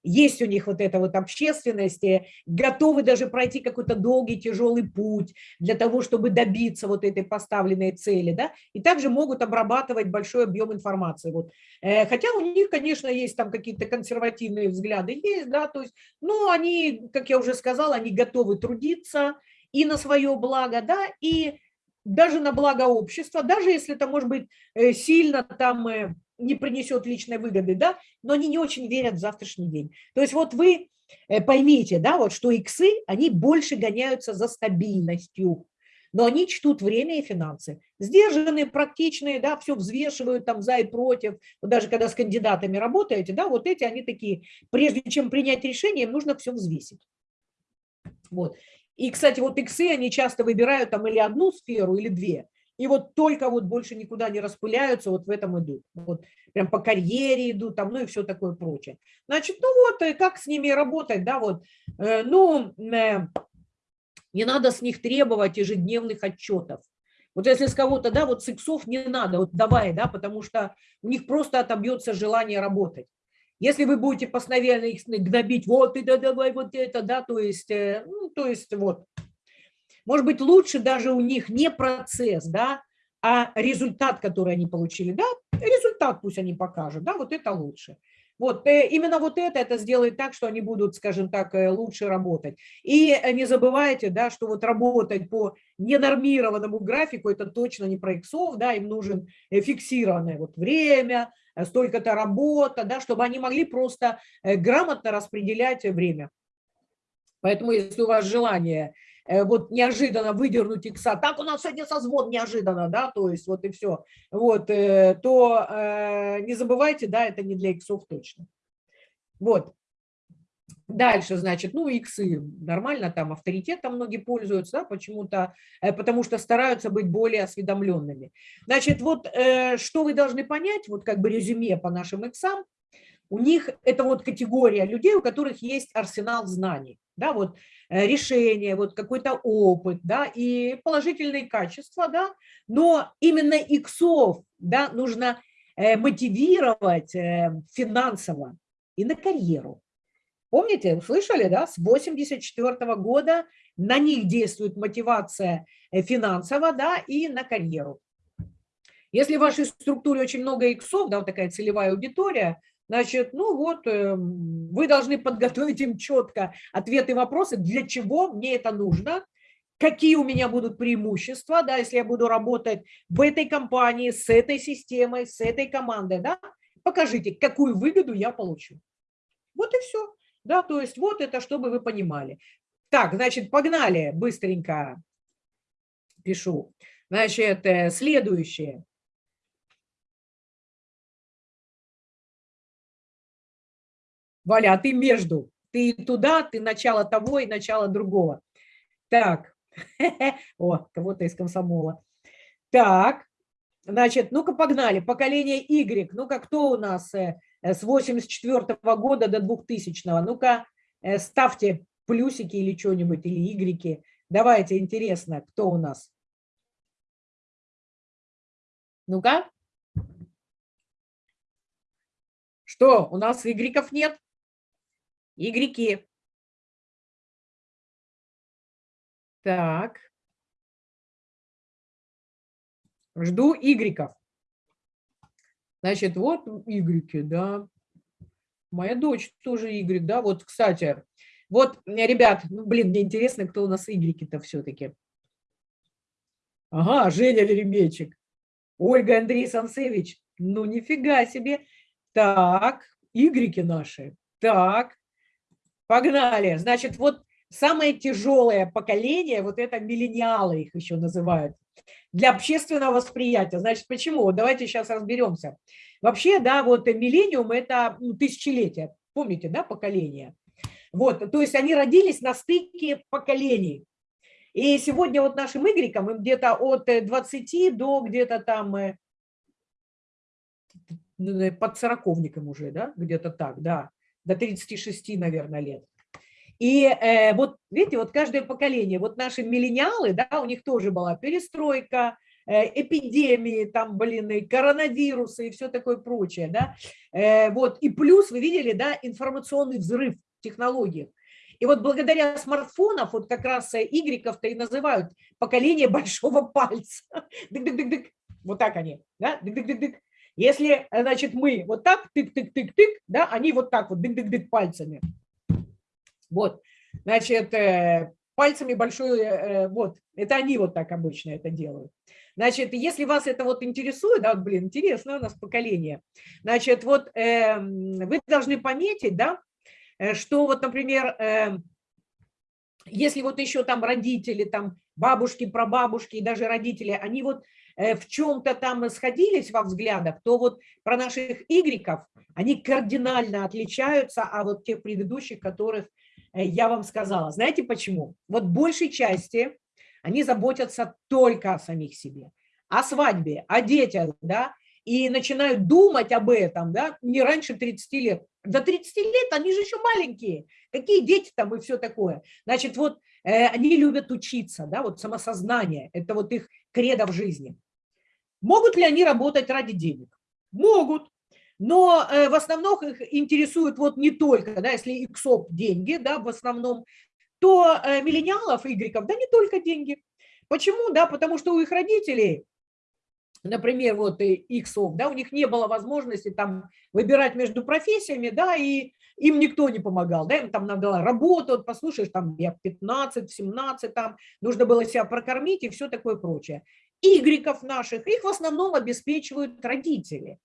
есть у них вот эта вот общественность, готовы даже пройти какой-то долгий, тяжелый путь для того, чтобы добиться вот этой поставленной цели, да, и также могут обрабатывать большой объем информации. Вот. Э, хотя у них, конечно, есть там какие-то консервативные взгляды, есть, да, то есть, но они, как я уже сказала, они готовы трудиться и на свое благо, да, и даже на благо общества, даже если это может быть э, сильно там э, не принесет личной выгоды, да, но они не очень верят в завтрашний день. То есть вот вы э, поймите, да, вот что иксы, они больше гоняются за стабильностью, но они чтут время и финансы. Сдержанные, практичные, да, все взвешивают там за и против. Вот даже когда с кандидатами работаете, да, вот эти они такие, прежде чем принять решение, им нужно все взвесить. Вот. И, кстати, вот иксы, они часто выбирают там или одну сферу, или две и вот только вот больше никуда не распыляются, вот в этом идут. Вот прям по карьере идут, там, ну и все такое прочее. Значит, ну вот, э, как с ними работать, да, вот, э, ну, э, не надо с них требовать ежедневных отчетов. Вот если с кого-то, да, вот с иксов не надо, вот давай, да, потому что у них просто отобьется желание работать. Если вы будете постоянно их гнобить, вот да, давай вот это, да, то есть, ну, то есть вот, может быть, лучше даже у них не процесс, да, а результат, который они получили, да, результат пусть они покажут, да, вот это лучше. Вот, э, именно вот это, это сделает так, что они будут, скажем так, э, лучше работать. И э, не забывайте, да, что вот работать по ненормированному графику, это точно не про иксов, да, им нужен фиксированное вот время, столько-то работа, да, чтобы они могли просто грамотно распределять время. Поэтому, если у вас желание э, вот неожиданно выдернуть икса, так у нас сегодня созвон неожиданно, да, то есть вот и все, вот, э, то э, не забывайте, да, это не для иксов точно. Вот. Дальше, значит, ну, иксы нормально, там авторитетом многие пользуются, да, почему-то, потому что стараются быть более осведомленными. Значит, вот что вы должны понять, вот как бы резюме по нашим иксам, у них это вот категория людей, у которых есть арсенал знаний, да, вот э, решение, вот какой-то опыт, да, и положительные качества, да, но именно иксов, да, нужно э, мотивировать э, финансово и на карьеру. Помните, услышали, да, с 84 -го года на них действует мотивация финансово, да, и на карьеру. Если в вашей структуре очень много иксов, да, вот такая целевая аудитория, Значит, ну вот, эм, вы должны подготовить им четко ответы и вопросы, для чего мне это нужно, какие у меня будут преимущества, да, если я буду работать в этой компании, с этой системой, с этой командой, да, покажите, какую выгоду я получу. Вот и все. Да, то есть вот это, чтобы вы понимали. Так, значит, погнали, быстренько пишу. Значит, э, следующее. Валя, ты между. Ты туда, ты начало того и начало другого. Так, о, кого-то из комсомола. Так, значит, ну-ка погнали. Поколение Y. Ну-ка, кто у нас э, с 84 -го года до 2000-го? Ну-ка, э, ставьте плюсики или что-нибудь, или Y. Давайте, интересно, кто у нас? Ну-ка. Что, у нас игреков нет? Игреки. Так. Жду игреков. Значит, вот игреки, да. Моя дочь тоже игрек, да. Вот, кстати, вот, ребят, ну, блин, мне интересно, кто у нас игреки-то все-таки. Ага, Женя Леремечек. Ольга Андрей Сансевич. Ну, нифига себе. Так, игреки наши. Так, Погнали. Значит, вот самое тяжелое поколение, вот это миллениалы их еще называют, для общественного восприятия. Значит, почему? давайте сейчас разберемся. Вообще, да, вот миллениум – это ну, тысячелетие. Помните, да, поколение? Вот, то есть они родились на стыке поколений. И сегодня вот нашим игрекам им где-то от 20 до где-то там э, ну, под сороковником уже, да, где-то так, да до 36, наверное, лет. И э, вот, видите, вот каждое поколение, вот наши миллениалы, да, у них тоже была перестройка, э, эпидемии, там, блин, и коронавирусы и все такое прочее, да. Э, вот, и плюс, вы видели, да, информационный взрыв в технологиях. И вот благодаря смартфонов, вот как раз игреков-то и называют поколение большого пальца. Дык -дык -дык -дык. Вот так они, да, дык -дык -дык -дык. Если, э, значит, мы вот так, тык-тык-тык-тык, да, они вот так вот, дык-дык-дык пальцами. Вот, значит, э, пальцами большой, э, вот, это они вот так обычно это делают. Значит, если вас это вот интересует, да, вот, блин, интересно у нас поколение, значит, вот э, вы должны пометить, да, что вот, например, э, если вот еще там родители, там бабушки, прабабушки и даже родители, они вот Э, в чем-то там сходились во взглядах, то вот про наших игреков, они кардинально отличаются от тех предыдущих, которых э, я вам сказала. Знаете почему? Вот большей части они заботятся только о самих себе, о свадьбе, о детях, да, и начинают думать об этом, да, не раньше 30 лет. До 30 лет они же еще маленькие. Какие дети там и все такое. Значит, вот э, они любят учиться, да, вот самосознание, это вот их кредо в жизни. Могут ли они работать ради денег? Могут. Но э, в основном их интересует вот не только, да, если иксоп деньги, да, в основном, то э, миллениалов, игреков, да, не только деньги. Почему? Да, потому что у их родителей, например, вот иксов, да, у них не было возможности там выбирать между профессиями, да, и им никто не помогал, да, им там надо работу, вот послушаешь, там я 15, 17, там нужно было себя прокормить и все такое прочее игреков наших, их в основном обеспечивают родители.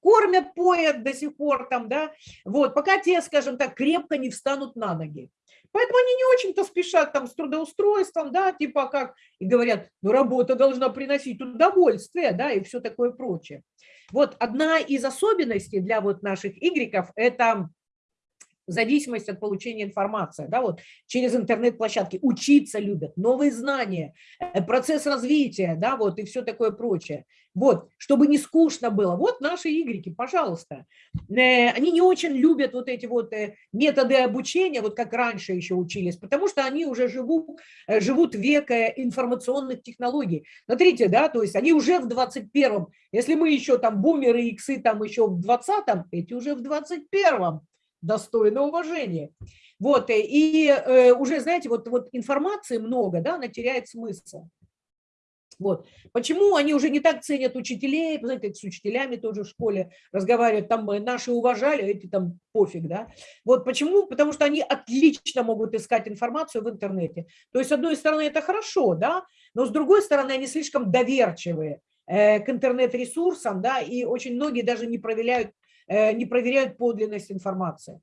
Кормят, поят до сих пор там, да, вот, пока те, скажем так, крепко не встанут на ноги. Поэтому они не очень-то спешат там с трудоустройством, да, типа как, и говорят, ну работа должна приносить удовольствие, да, и все такое прочее. Вот одна из особенностей для вот наших игреков – это зависимость от получения информации, да, вот через интернет-площадки, учиться любят, новые знания, э, процесс развития, да, вот и все такое прочее. Вот, чтобы не скучно было. Вот наши игреки, пожалуйста. Э, они не очень любят вот эти вот э, методы обучения, вот как раньше еще учились, потому что они уже живут, живут века информационных технологий. Смотрите, да, то есть они уже в 21-м, если мы еще там бумеры, иксы там еще в 20-м, эти уже в 21-м достойно уважения. Вот, э, и э, уже, знаете, вот, вот информации много, да, она теряет смысл. Вот. Почему они уже не так ценят учителей, знаете, с учителями тоже в школе разговаривают, там э, наши уважали, эти там пофиг, да. Вот почему? Потому что они отлично могут искать информацию в интернете. То есть, с одной стороны, это хорошо, да, но с другой стороны, они слишком доверчивые к интернет-ресурсам, да, и очень многие даже не проверяют Э, не проверяют подлинность информации.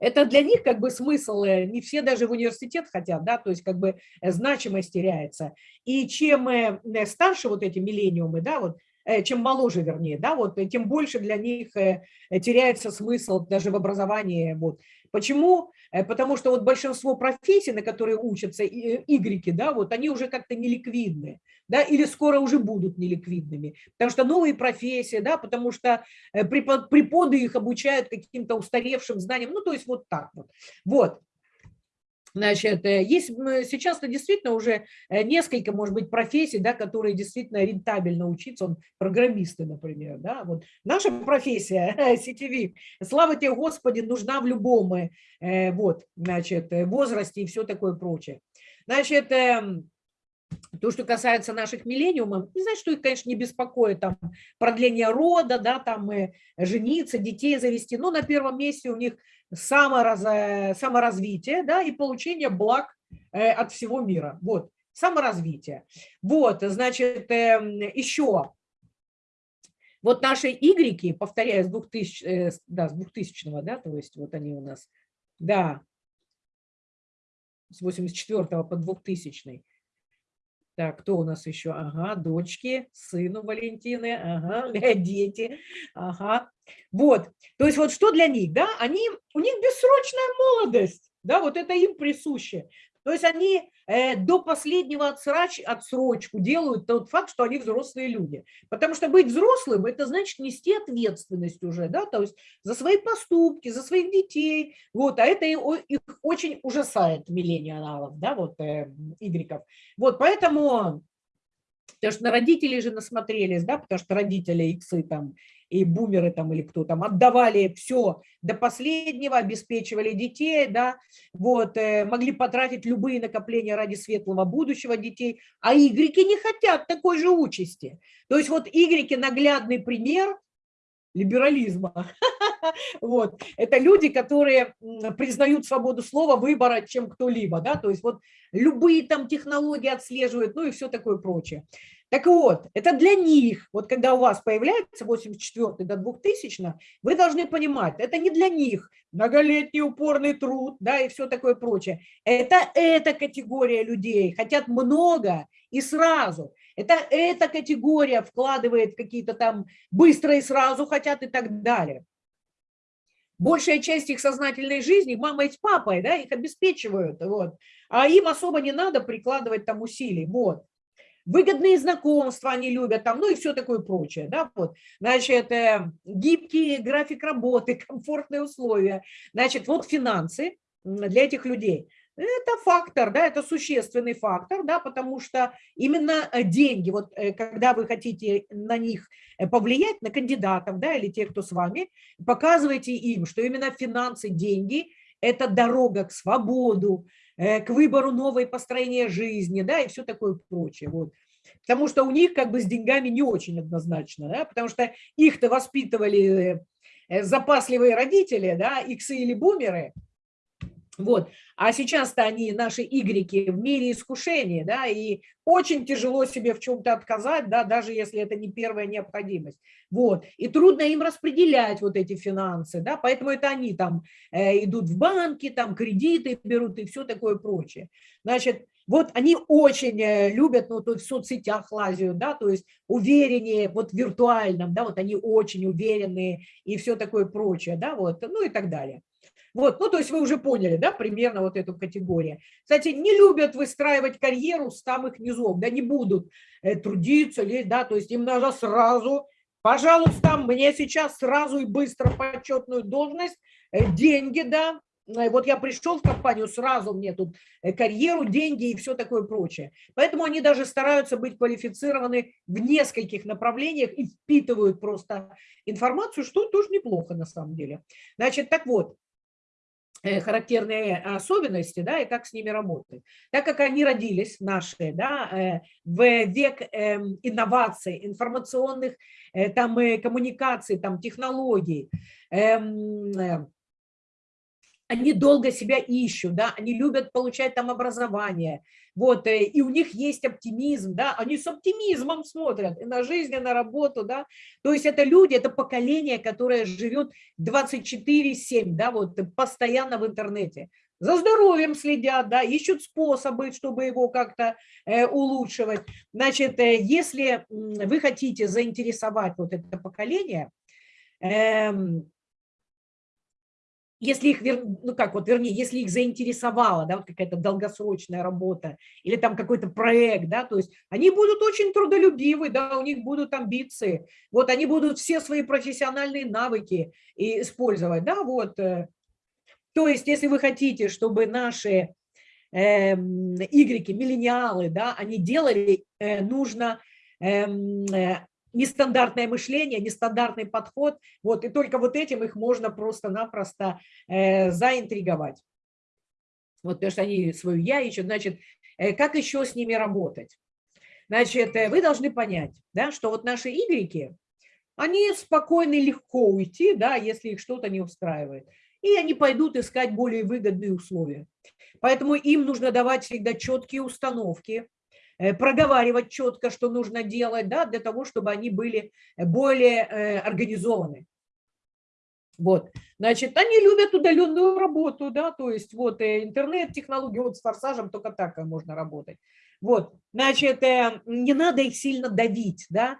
Это для них как бы смысл, э, не все даже в университет хотят, да, то есть как бы э, значимость теряется. И чем старше вот эти миллениумы, да, вот, чем моложе, вернее, да, вот, тем больше для них теряется смысл даже в образовании. Вот. Почему? Э, потому что вот большинство профессий, на которые учатся игреки, да, вот они уже как-то неликвидны, да, или скоро уже будут неликвидными, потому что новые профессии, да, потому что э, преподы их обучают каким-то устаревшим знаниям, ну, то есть вот так вот. Вот. Значит, э, есть сейчас-то действительно уже э, несколько, может быть, профессий, да, которые действительно рентабельно учиться, он программисты, например, да, вот наша профессия, сетевик, слава тебе, Господи, нужна в любом, э, вот, значит, возрасте и все такое прочее. Значит, эм, то, что касается наших миллениумов, не знаю, что их, конечно, не беспокоит, там, продление рода, да, там, жениться, детей завести, но на первом месте у них самораз, саморазвитие да, и получение благ э, от всего мира. Вот, саморазвитие. Вот, значит, эм, еще вот наши игреки, повторяю, с 2000, э, да, с 2000 да, то есть вот они у нас, да, с 84 по 2000 так, кто у нас еще? Ага, дочки, сыну Валентины, ага, дети, ага. Вот, то есть вот что для них, да, они, у них бессрочная молодость, да, вот это им присуще. То есть они э, до последнего отсрач, отсрочку делают тот факт, что они взрослые люди. Потому что быть взрослым – это значит нести ответственность уже, да, то есть за свои поступки, за своих детей. Вот, а это их очень ужасает миллениалов, да, вот, э, игреков. Вот, поэтому Потому что на родителей же насмотрелись, да, потому что родители иксы там и бумеры там или кто там отдавали все до последнего, обеспечивали детей, да, вот, э, могли потратить любые накопления ради светлого будущего детей, а игреки не хотят такой же участи. То есть вот игреки наглядный пример либерализма. Вот. Это люди, которые признают свободу слова, выбора, чем кто-либо. Да? То есть вот любые там технологии отслеживают, ну и все такое прочее. Так вот, это для них, вот когда у вас появляется 84 до 2000, вы должны понимать, это не для них многолетний упорный труд, да, и все такое прочее. Это эта категория людей, хотят много и сразу. Это эта категория вкладывает какие-то там быстро и сразу хотят и так далее. Большая часть их сознательной жизни, мама и с папой, да, их обеспечивают, вот. А им особо не надо прикладывать там усилий, вот выгодные знакомства они любят, там, ну и все такое прочее. Да, вот. Значит, э, гибкий график работы, комфортные условия. Значит, вот финансы для этих людей. Это фактор, да, это существенный фактор, да, потому что именно э, деньги, вот э, когда вы хотите на них повлиять, на кандидатов, да, или тех, кто с вами, показывайте им, что именно финансы, деньги – это дорога к свободу, к выбору новой построения жизни, да, и все такое прочее. Вот. Потому что у них как бы с деньгами не очень однозначно, да, потому что их-то воспитывали э, запасливые родители, да, иксы или бумеры, Вот. А сейчас-то они, наши игреки, в мире искушения, да, и очень тяжело себе в чем-то отказать, да, даже если это не первая необходимость. Вот. И трудно им распределять вот эти финансы, да, поэтому это они там э, идут в банки, там кредиты берут и все такое прочее. Значит, вот они очень э, любят, ну, то в соцсетях лазят, да, то есть увереннее, вот в виртуальном, да, вот они очень уверенные и все такое прочее, да, вот, ну и так далее. Вот, ну, то есть вы уже поняли, да, примерно вот эту категорию. Кстати, не любят выстраивать карьеру с самых низов, да, не будут э, трудиться, ли, да, то есть им надо сразу, пожалуйста, мне сейчас сразу и быстро почетную должность, э, деньги, да, э, вот я пришел в компанию, сразу мне тут карьеру, деньги и все такое прочее. Поэтому они даже стараются быть квалифицированы в нескольких направлениях и впитывают просто информацию, что тоже неплохо на самом деле. Значит, так вот, характерные особенности, да, и как с ними работать. Так как они родились, наши, да, э, в век эм, инноваций, информационных э, там, коммуникаций, там, технологий, эм, они долго себя ищут, да, они любят получать там образование, вот, э, и у них есть оптимизм, да, они с оптимизмом смотрят и на жизнь, и на работу, да, то есть это люди, это поколение, которое живет 24-7, да, вот, постоянно в интернете, за здоровьем следят, да, ищут способы, чтобы его как-то э, улучшивать. Значит, э, если вы хотите заинтересовать вот это поколение, э, если их, ну как вот, вернее, если их заинтересовала, да, вот какая-то долгосрочная работа или там какой-то проект, да, то есть они будут очень трудолюбивы, да, у них будут амбиции, вот они будут все свои профессиональные навыки использовать, да, вот. Э. То есть если вы хотите, чтобы наши э, игреки, миллениалы, да, они делали, э, нужно эм, э, нестандартное мышление, нестандартный подход. Вот, и только вот этим их можно просто-напросто э, заинтриговать. Вот, потому что они свою я ищут. Значит, э, как еще с ними работать? Значит, э, вы должны понять, да, что вот наши игреки, они спокойно и легко уйти, да, если их что-то не устраивает. И они пойдут искать более выгодные условия. Поэтому им нужно давать всегда четкие установки, проговаривать четко, что нужно делать, да, для того, чтобы они были более э, организованы. Вот, значит, они любят удаленную работу, да, то есть вот э, интернет-технологии, вот с форсажем только так можно работать. Вот, значит, не надо их сильно давить, да,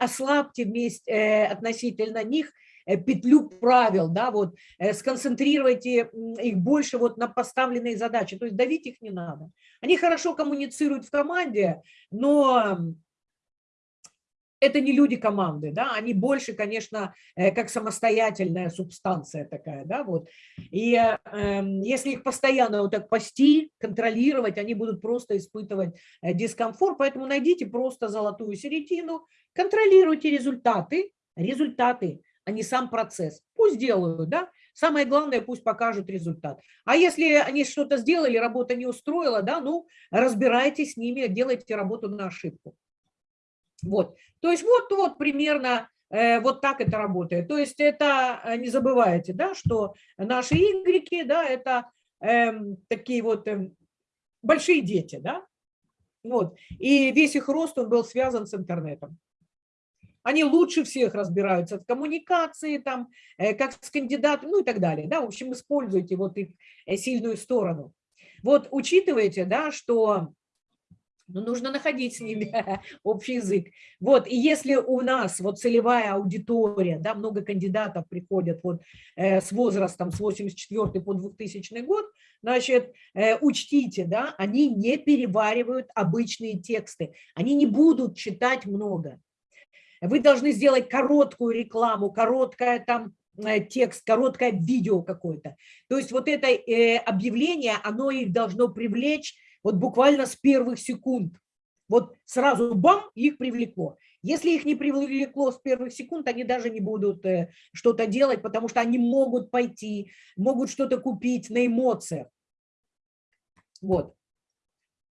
ослабьте вместе относительно них Э, петлю правил, да, вот, э, сконцентрируйте их больше вот на поставленные задачи, то есть давить их не надо. Они хорошо коммуницируют в команде, но это не люди команды, да, они больше, конечно, э, как самостоятельная субстанция такая, да, вот. И э, если их постоянно вот так пасти, контролировать, они будут просто испытывать дискомфорт, поэтому найдите просто золотую середину, контролируйте результаты, результаты, а не сам процесс. Пусть делают, да. Самое главное, пусть покажут результат. А если они что-то сделали, работа не устроила, да, ну, разбирайтесь с ними, делайте работу на ошибку. Вот. То есть вот, вот примерно э, вот так это работает. То есть это, э, не забывайте, да, что наши игреки, да, это э, такие вот э, большие дети, да, вот. И весь их рост, он был связан с интернетом. Они лучше всех разбираются в коммуникации, там, э, как с кандидатом, ну и так далее. Да? В общем, используйте вот их э, сильную сторону. Вот учитывайте, да, что ну, нужно находить с ними общий язык. Вот, и если у нас вот целевая аудитория, да, много кандидатов приходят вот э, с возрастом с 84 по 2000 год, значит, э, учтите, да, они не переваривают обычные тексты, они не будут читать много. Вы должны сделать короткую рекламу, короткое там э, текст, короткое видео какое-то. То есть вот это э, объявление, оно их должно привлечь вот буквально с первых секунд. Вот сразу бам, их привлекло. Если их не привлекло с первых секунд, они даже не будут э, что-то делать, потому что они могут пойти, могут что-то купить на эмоциях. Вот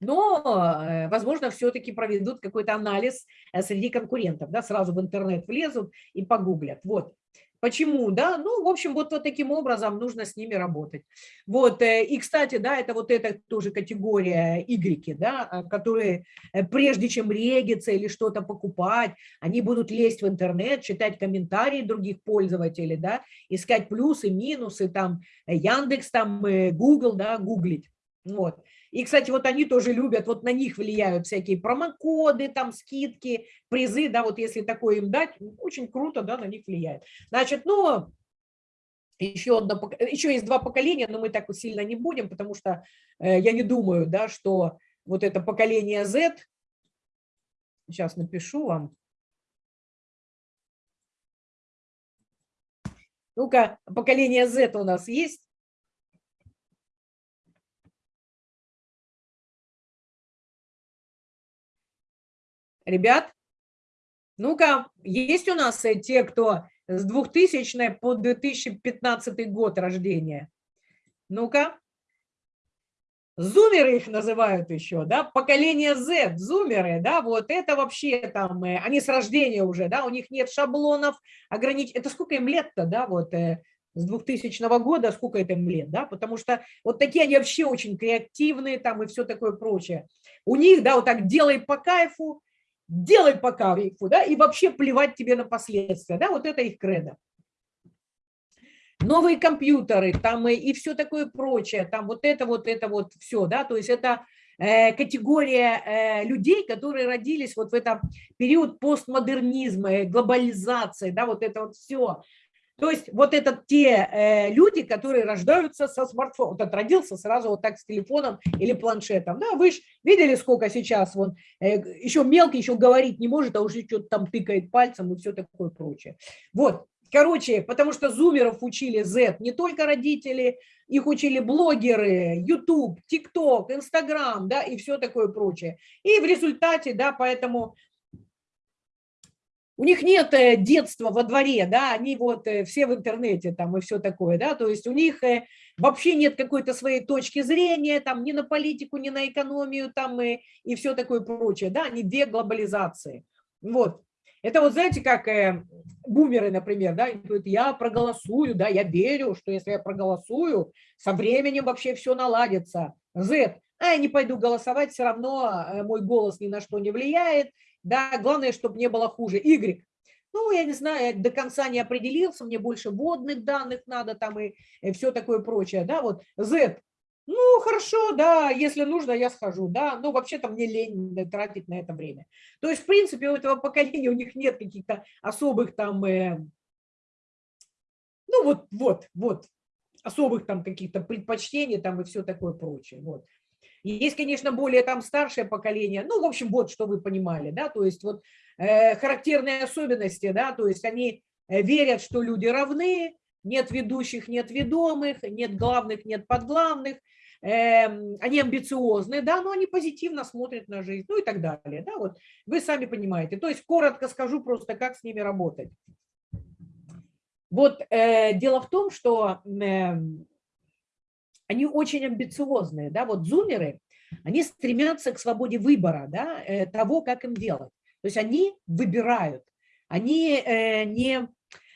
но, э, возможно, все-таки проведут какой-то анализ э, среди конкурентов, да, сразу в интернет влезут и погуглят. Вот. Почему, да? Ну, в общем, вот, вот таким образом нужно с ними работать. Вот, э, и, кстати, да, это вот эта тоже категория Y, да, а, которые прежде чем региться или что-то покупать, они будут лезть в интернет, читать комментарии других пользователей, да, искать плюсы, минусы, там, Яндекс, там, Google, да, гуглить. Вот. И, кстати, вот они тоже любят, вот на них влияют всякие промокоды, там скидки, призы, да, вот если такое им дать, очень круто, да, на них влияет. Значит, ну, еще, одно, еще есть два поколения, но мы так сильно не будем, потому что э, я не думаю, да, что вот это поколение Z, сейчас напишу вам, Ну-ка, поколение Z у нас есть? Ребят, ну-ка, есть у нас э, те, кто с 2000 по 2015 год рождения? Ну-ка. Зумеры их называют еще, да, поколение Z, зумеры, да, вот это вообще там, э, они с рождения уже, да, у них нет шаблонов, ограничений. Это сколько им лет-то, да, вот э, с 2000 года, сколько это им лет, да, потому что вот такие они вообще очень креативные там и все такое прочее. У них, да, вот так делай по кайфу, делай по кайфу, да, и вообще плевать тебе на последствия, да, вот это их кредо. Новые компьютеры, там и, и все такое прочее, там вот это вот, это вот все, да, то есть это э, категория э, людей, которые родились вот в этот период постмодернизма, глобализации, да, вот это вот все, то есть вот это те э, люди, которые рождаются со смартфоном. Вот родился сразу вот так с телефоном или планшетом. Да, вы же видели, сколько сейчас вон, э, еще мелкий, еще говорить не может, а уже что-то там тыкает пальцем и все такое прочее. Вот, короче, потому что зумеров учили Z не только родители, их учили блогеры, YouTube, TikTok, Instagram, да, и все такое прочее. И в результате, да, поэтому у них нет э, детства во дворе, да, они вот э, все в интернете там и все такое, да, то есть у них э, вообще нет какой-то своей точки зрения, там, ни на политику, ни на экономию, там, и, и все такое прочее, да, они две глобализации, вот. Это вот знаете, как э, бумеры, например, да, говорят, я проголосую, да, я верю, что если я проголосую, со временем вообще все наладится. Z, а я не пойду голосовать, все равно мой голос ни на что не влияет, да, главное, чтобы не было хуже. Y. Ну, я не знаю, до конца не определился, мне больше водных данных надо там и, и все такое прочее, да, вот Z. Ну, хорошо, да, если нужно, я схожу, да, но вообще-то мне лень тратить на это время. То есть, в принципе, у этого поколения у них нет каких-то особых там, э, ну, вот, вот, вот, особых там каких-то предпочтений там и все такое прочее, вот. Есть, конечно, более там старшее поколение, ну, в общем, вот, что вы понимали, да, то есть вот э, характерные особенности, да, то есть они э, верят, что люди равны, нет ведущих, нет ведомых, нет главных, нет подглавных, э, они амбициозны, да, но они позитивно смотрят на жизнь, ну и так далее, да, вот вы сами понимаете. То есть коротко скажу просто, как с ними работать. Вот э, дело в том, что э, они очень амбициозные, да, вот зумеры, они стремятся к свободе выбора, да, э, того, как им делать. То есть они выбирают, они э, не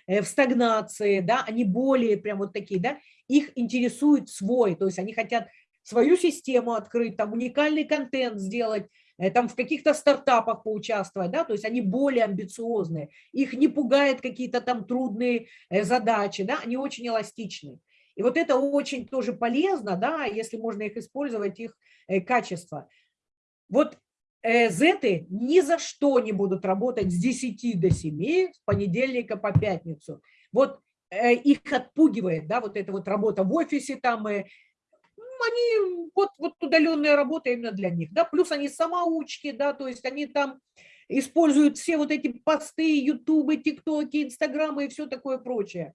э, в стагнации, да, они более прям вот такие, да, их интересует свой, то есть они хотят свою систему открыть, там уникальный контент сделать, там в каких-то стартапах поучаствовать, да, то есть они более амбициозные, их не пугают какие-то там трудные задачи, да, они очень эластичны. И вот это очень тоже полезно, да, если можно их использовать, их э, качество. Вот э, зеты ни за что не будут работать с 10 до 7, с понедельника по пятницу. Вот э, их отпугивает, да, вот эта вот работа в офисе там, и они, вот, вот удаленная работа именно для них, да, плюс они самоучки, да, то есть они там используют все вот эти посты, ютубы, тиктоки, инстаграмы и все такое прочее.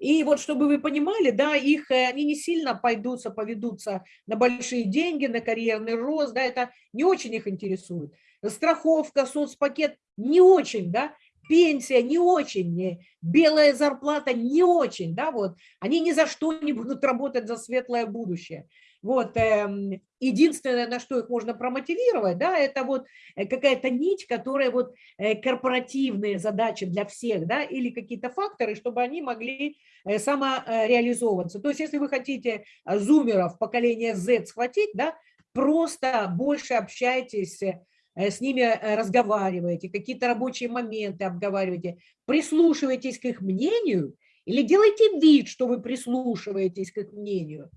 И вот чтобы вы понимали, да, их, э, они не сильно пойдутся, поведутся на большие деньги, на карьерный рост, да, это не очень их интересует. Страховка, соцпакет не очень, да, пенсия не очень, белая зарплата не очень, да, вот, они ни за что не будут работать за светлое будущее. Вот, эм, единственное, на что их можно промотивировать, да, это вот э, какая-то нить, которая вот э, корпоративные задачи для всех, да, или какие-то факторы, чтобы они могли э, самореализовываться. То есть если вы хотите зумеров поколения Z схватить, да, просто больше общайтесь с ними разговариваете, какие-то рабочие моменты обговариваете, прислушивайтесь к их мнению или делайте вид, что вы прислушиваетесь к их мнению.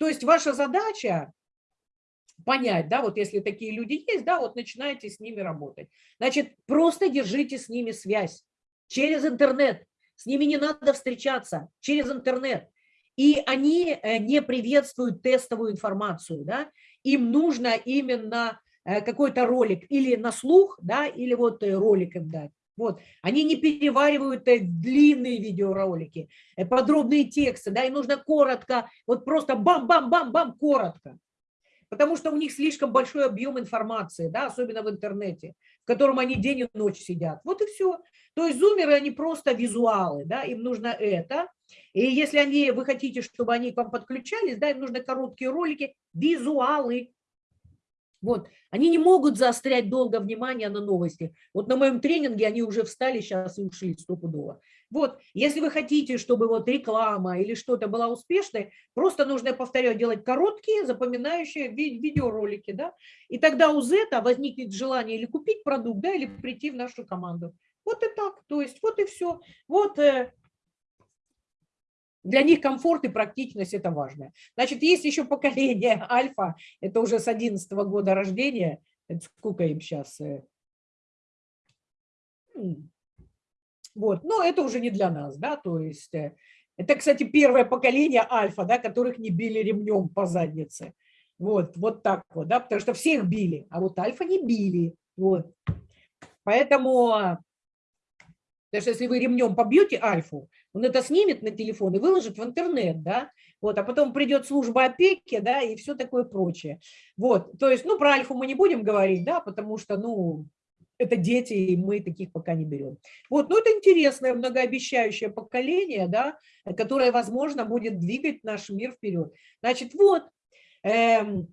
То есть ваша задача понять, да, вот если такие люди есть, да, вот начинаете с ними работать. Значит, просто держите с ними связь через интернет. С ними не надо встречаться через интернет. И они э, не приветствуют тестовую информацию, да, им нужно именно э, какой-то ролик или на слух, да, или вот э, ролик им дать. Вот. Они не переваривают длинные видеоролики, э, подробные тексты, да, им нужно коротко, вот просто бам-бам-бам-бам, коротко. Потому что у них слишком большой объем информации, да, особенно в интернете, в котором они день и ночь сидят. Вот и все. То есть зумеры, они просто визуалы, да, им нужно это. И если они, вы хотите, чтобы они к вам подключались, да, им нужны короткие ролики, визуалы. Вот. Они не могут заострять долго внимание на новости. Вот на моем тренинге они уже встали сейчас и ушли стопудово. Вот, если вы хотите, чтобы вот реклама или что-то была успешной, просто нужно, повторяю, делать короткие, запоминающие ви видеоролики, да, и тогда у Зета возникнет желание или купить продукт, да, или прийти в нашу команду. Вот и так, то есть вот и все. Вот э, для них комфорт и практичность – это важно. Значит, есть еще поколение альфа, это уже с 11 -го года рождения, это сколько им сейчас? Э, вот, но это уже не для нас, да, то есть э, это, кстати, первое поколение альфа, да, которых не били ремнем по заднице. Вот, вот так вот, да, потому что всех били, а вот альфа не били, вот. Поэтому Потому что если вы ремнем побьете альфу, он это снимет на телефон и выложит в интернет, да, вот, а потом придет служба опеки, да, и все такое прочее. Вот, то есть, ну, про альфу мы не будем говорить, да, потому что, ну, это дети, и мы таких пока не берем. Вот, ну, это интересное, многообещающее поколение, да, которое, возможно, будет двигать наш мир вперед. Значит, вот, эм,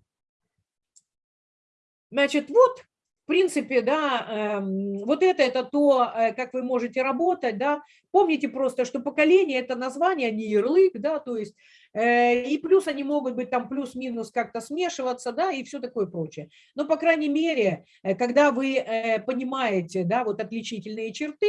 значит, вот принципе, да, эм, вот это, это то, э, как вы можете работать, да. Помните просто, что поколение – это название, а не ярлык, да, то есть, э, и плюс они могут быть там плюс-минус как-то смешиваться, да, и все такое прочее. Но, по крайней мере, э, когда вы понимаете, да, вот отличительные черты,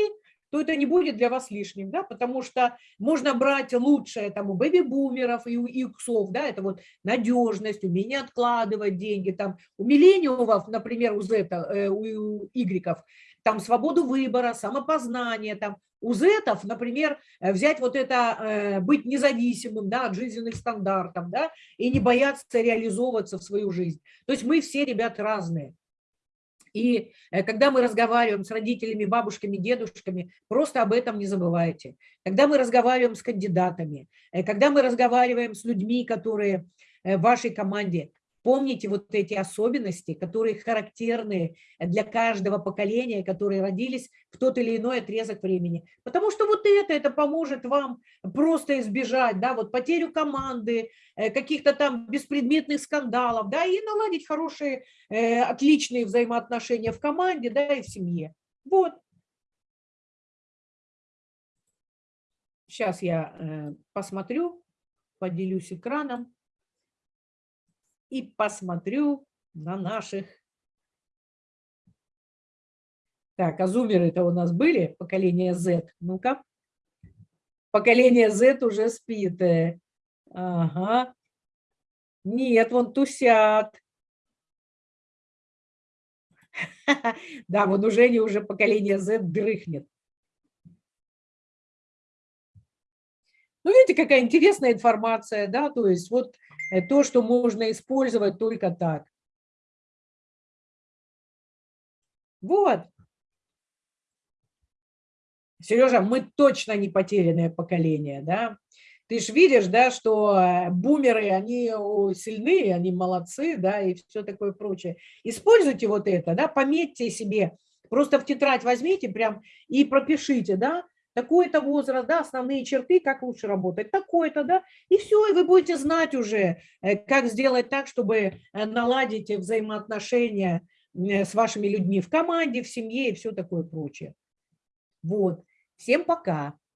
то это не будет для вас лишним, да, потому что можно брать лучшее там у бэби-бумеров и у иксов, да, это вот надежность, умение откладывать деньги, там у миллениумов, например, у Z, э, у Y, там свободу выбора, самопознание, там у зетов, например, э, взять вот это, э, быть независимым да, от жизненных стандартов, да, и не бояться реализовываться в свою жизнь. То есть мы все, ребят, разные. И э, когда мы разговариваем с родителями, бабушками, дедушками, просто об этом не забывайте. Когда мы разговариваем с кандидатами, э, когда мы разговариваем с людьми, которые э, в вашей команде, Помните вот эти особенности, которые характерны для каждого поколения, которые родились в тот или иной отрезок времени. Потому что вот это, это поможет вам просто избежать да, вот потерю команды, э, каких-то там беспредметных скандалов, да, и наладить хорошие, э, отличные взаимоотношения в команде, да, и в семье. Вот. Сейчас я э, посмотрю, поделюсь экраном и посмотрю на наших. Так, а зумеры-то у нас были, поколение Z. Ну-ка. Поколение Z уже спит. Э. Ага. Нет, вон тусят. Да, вон уже не уже поколение Z дрыхнет. Ну, видите, какая интересная информация, да, то есть вот то, что можно использовать только так. Вот. Сережа, мы точно не потерянное поколение, да? Ты же видишь, да, что э, бумеры, они сильные, они молодцы, да, и все такое прочее. Используйте вот это, да, пометьте себе, просто в тетрадь возьмите прям и пропишите, да, такой-то возраст, да, основные черты, как лучше работать, такой-то, да, и все, и вы будете знать уже, э, как сделать так, чтобы э, наладить взаимоотношения э, с вашими людьми в команде, в семье и все такое прочее. Вот. Всем пока.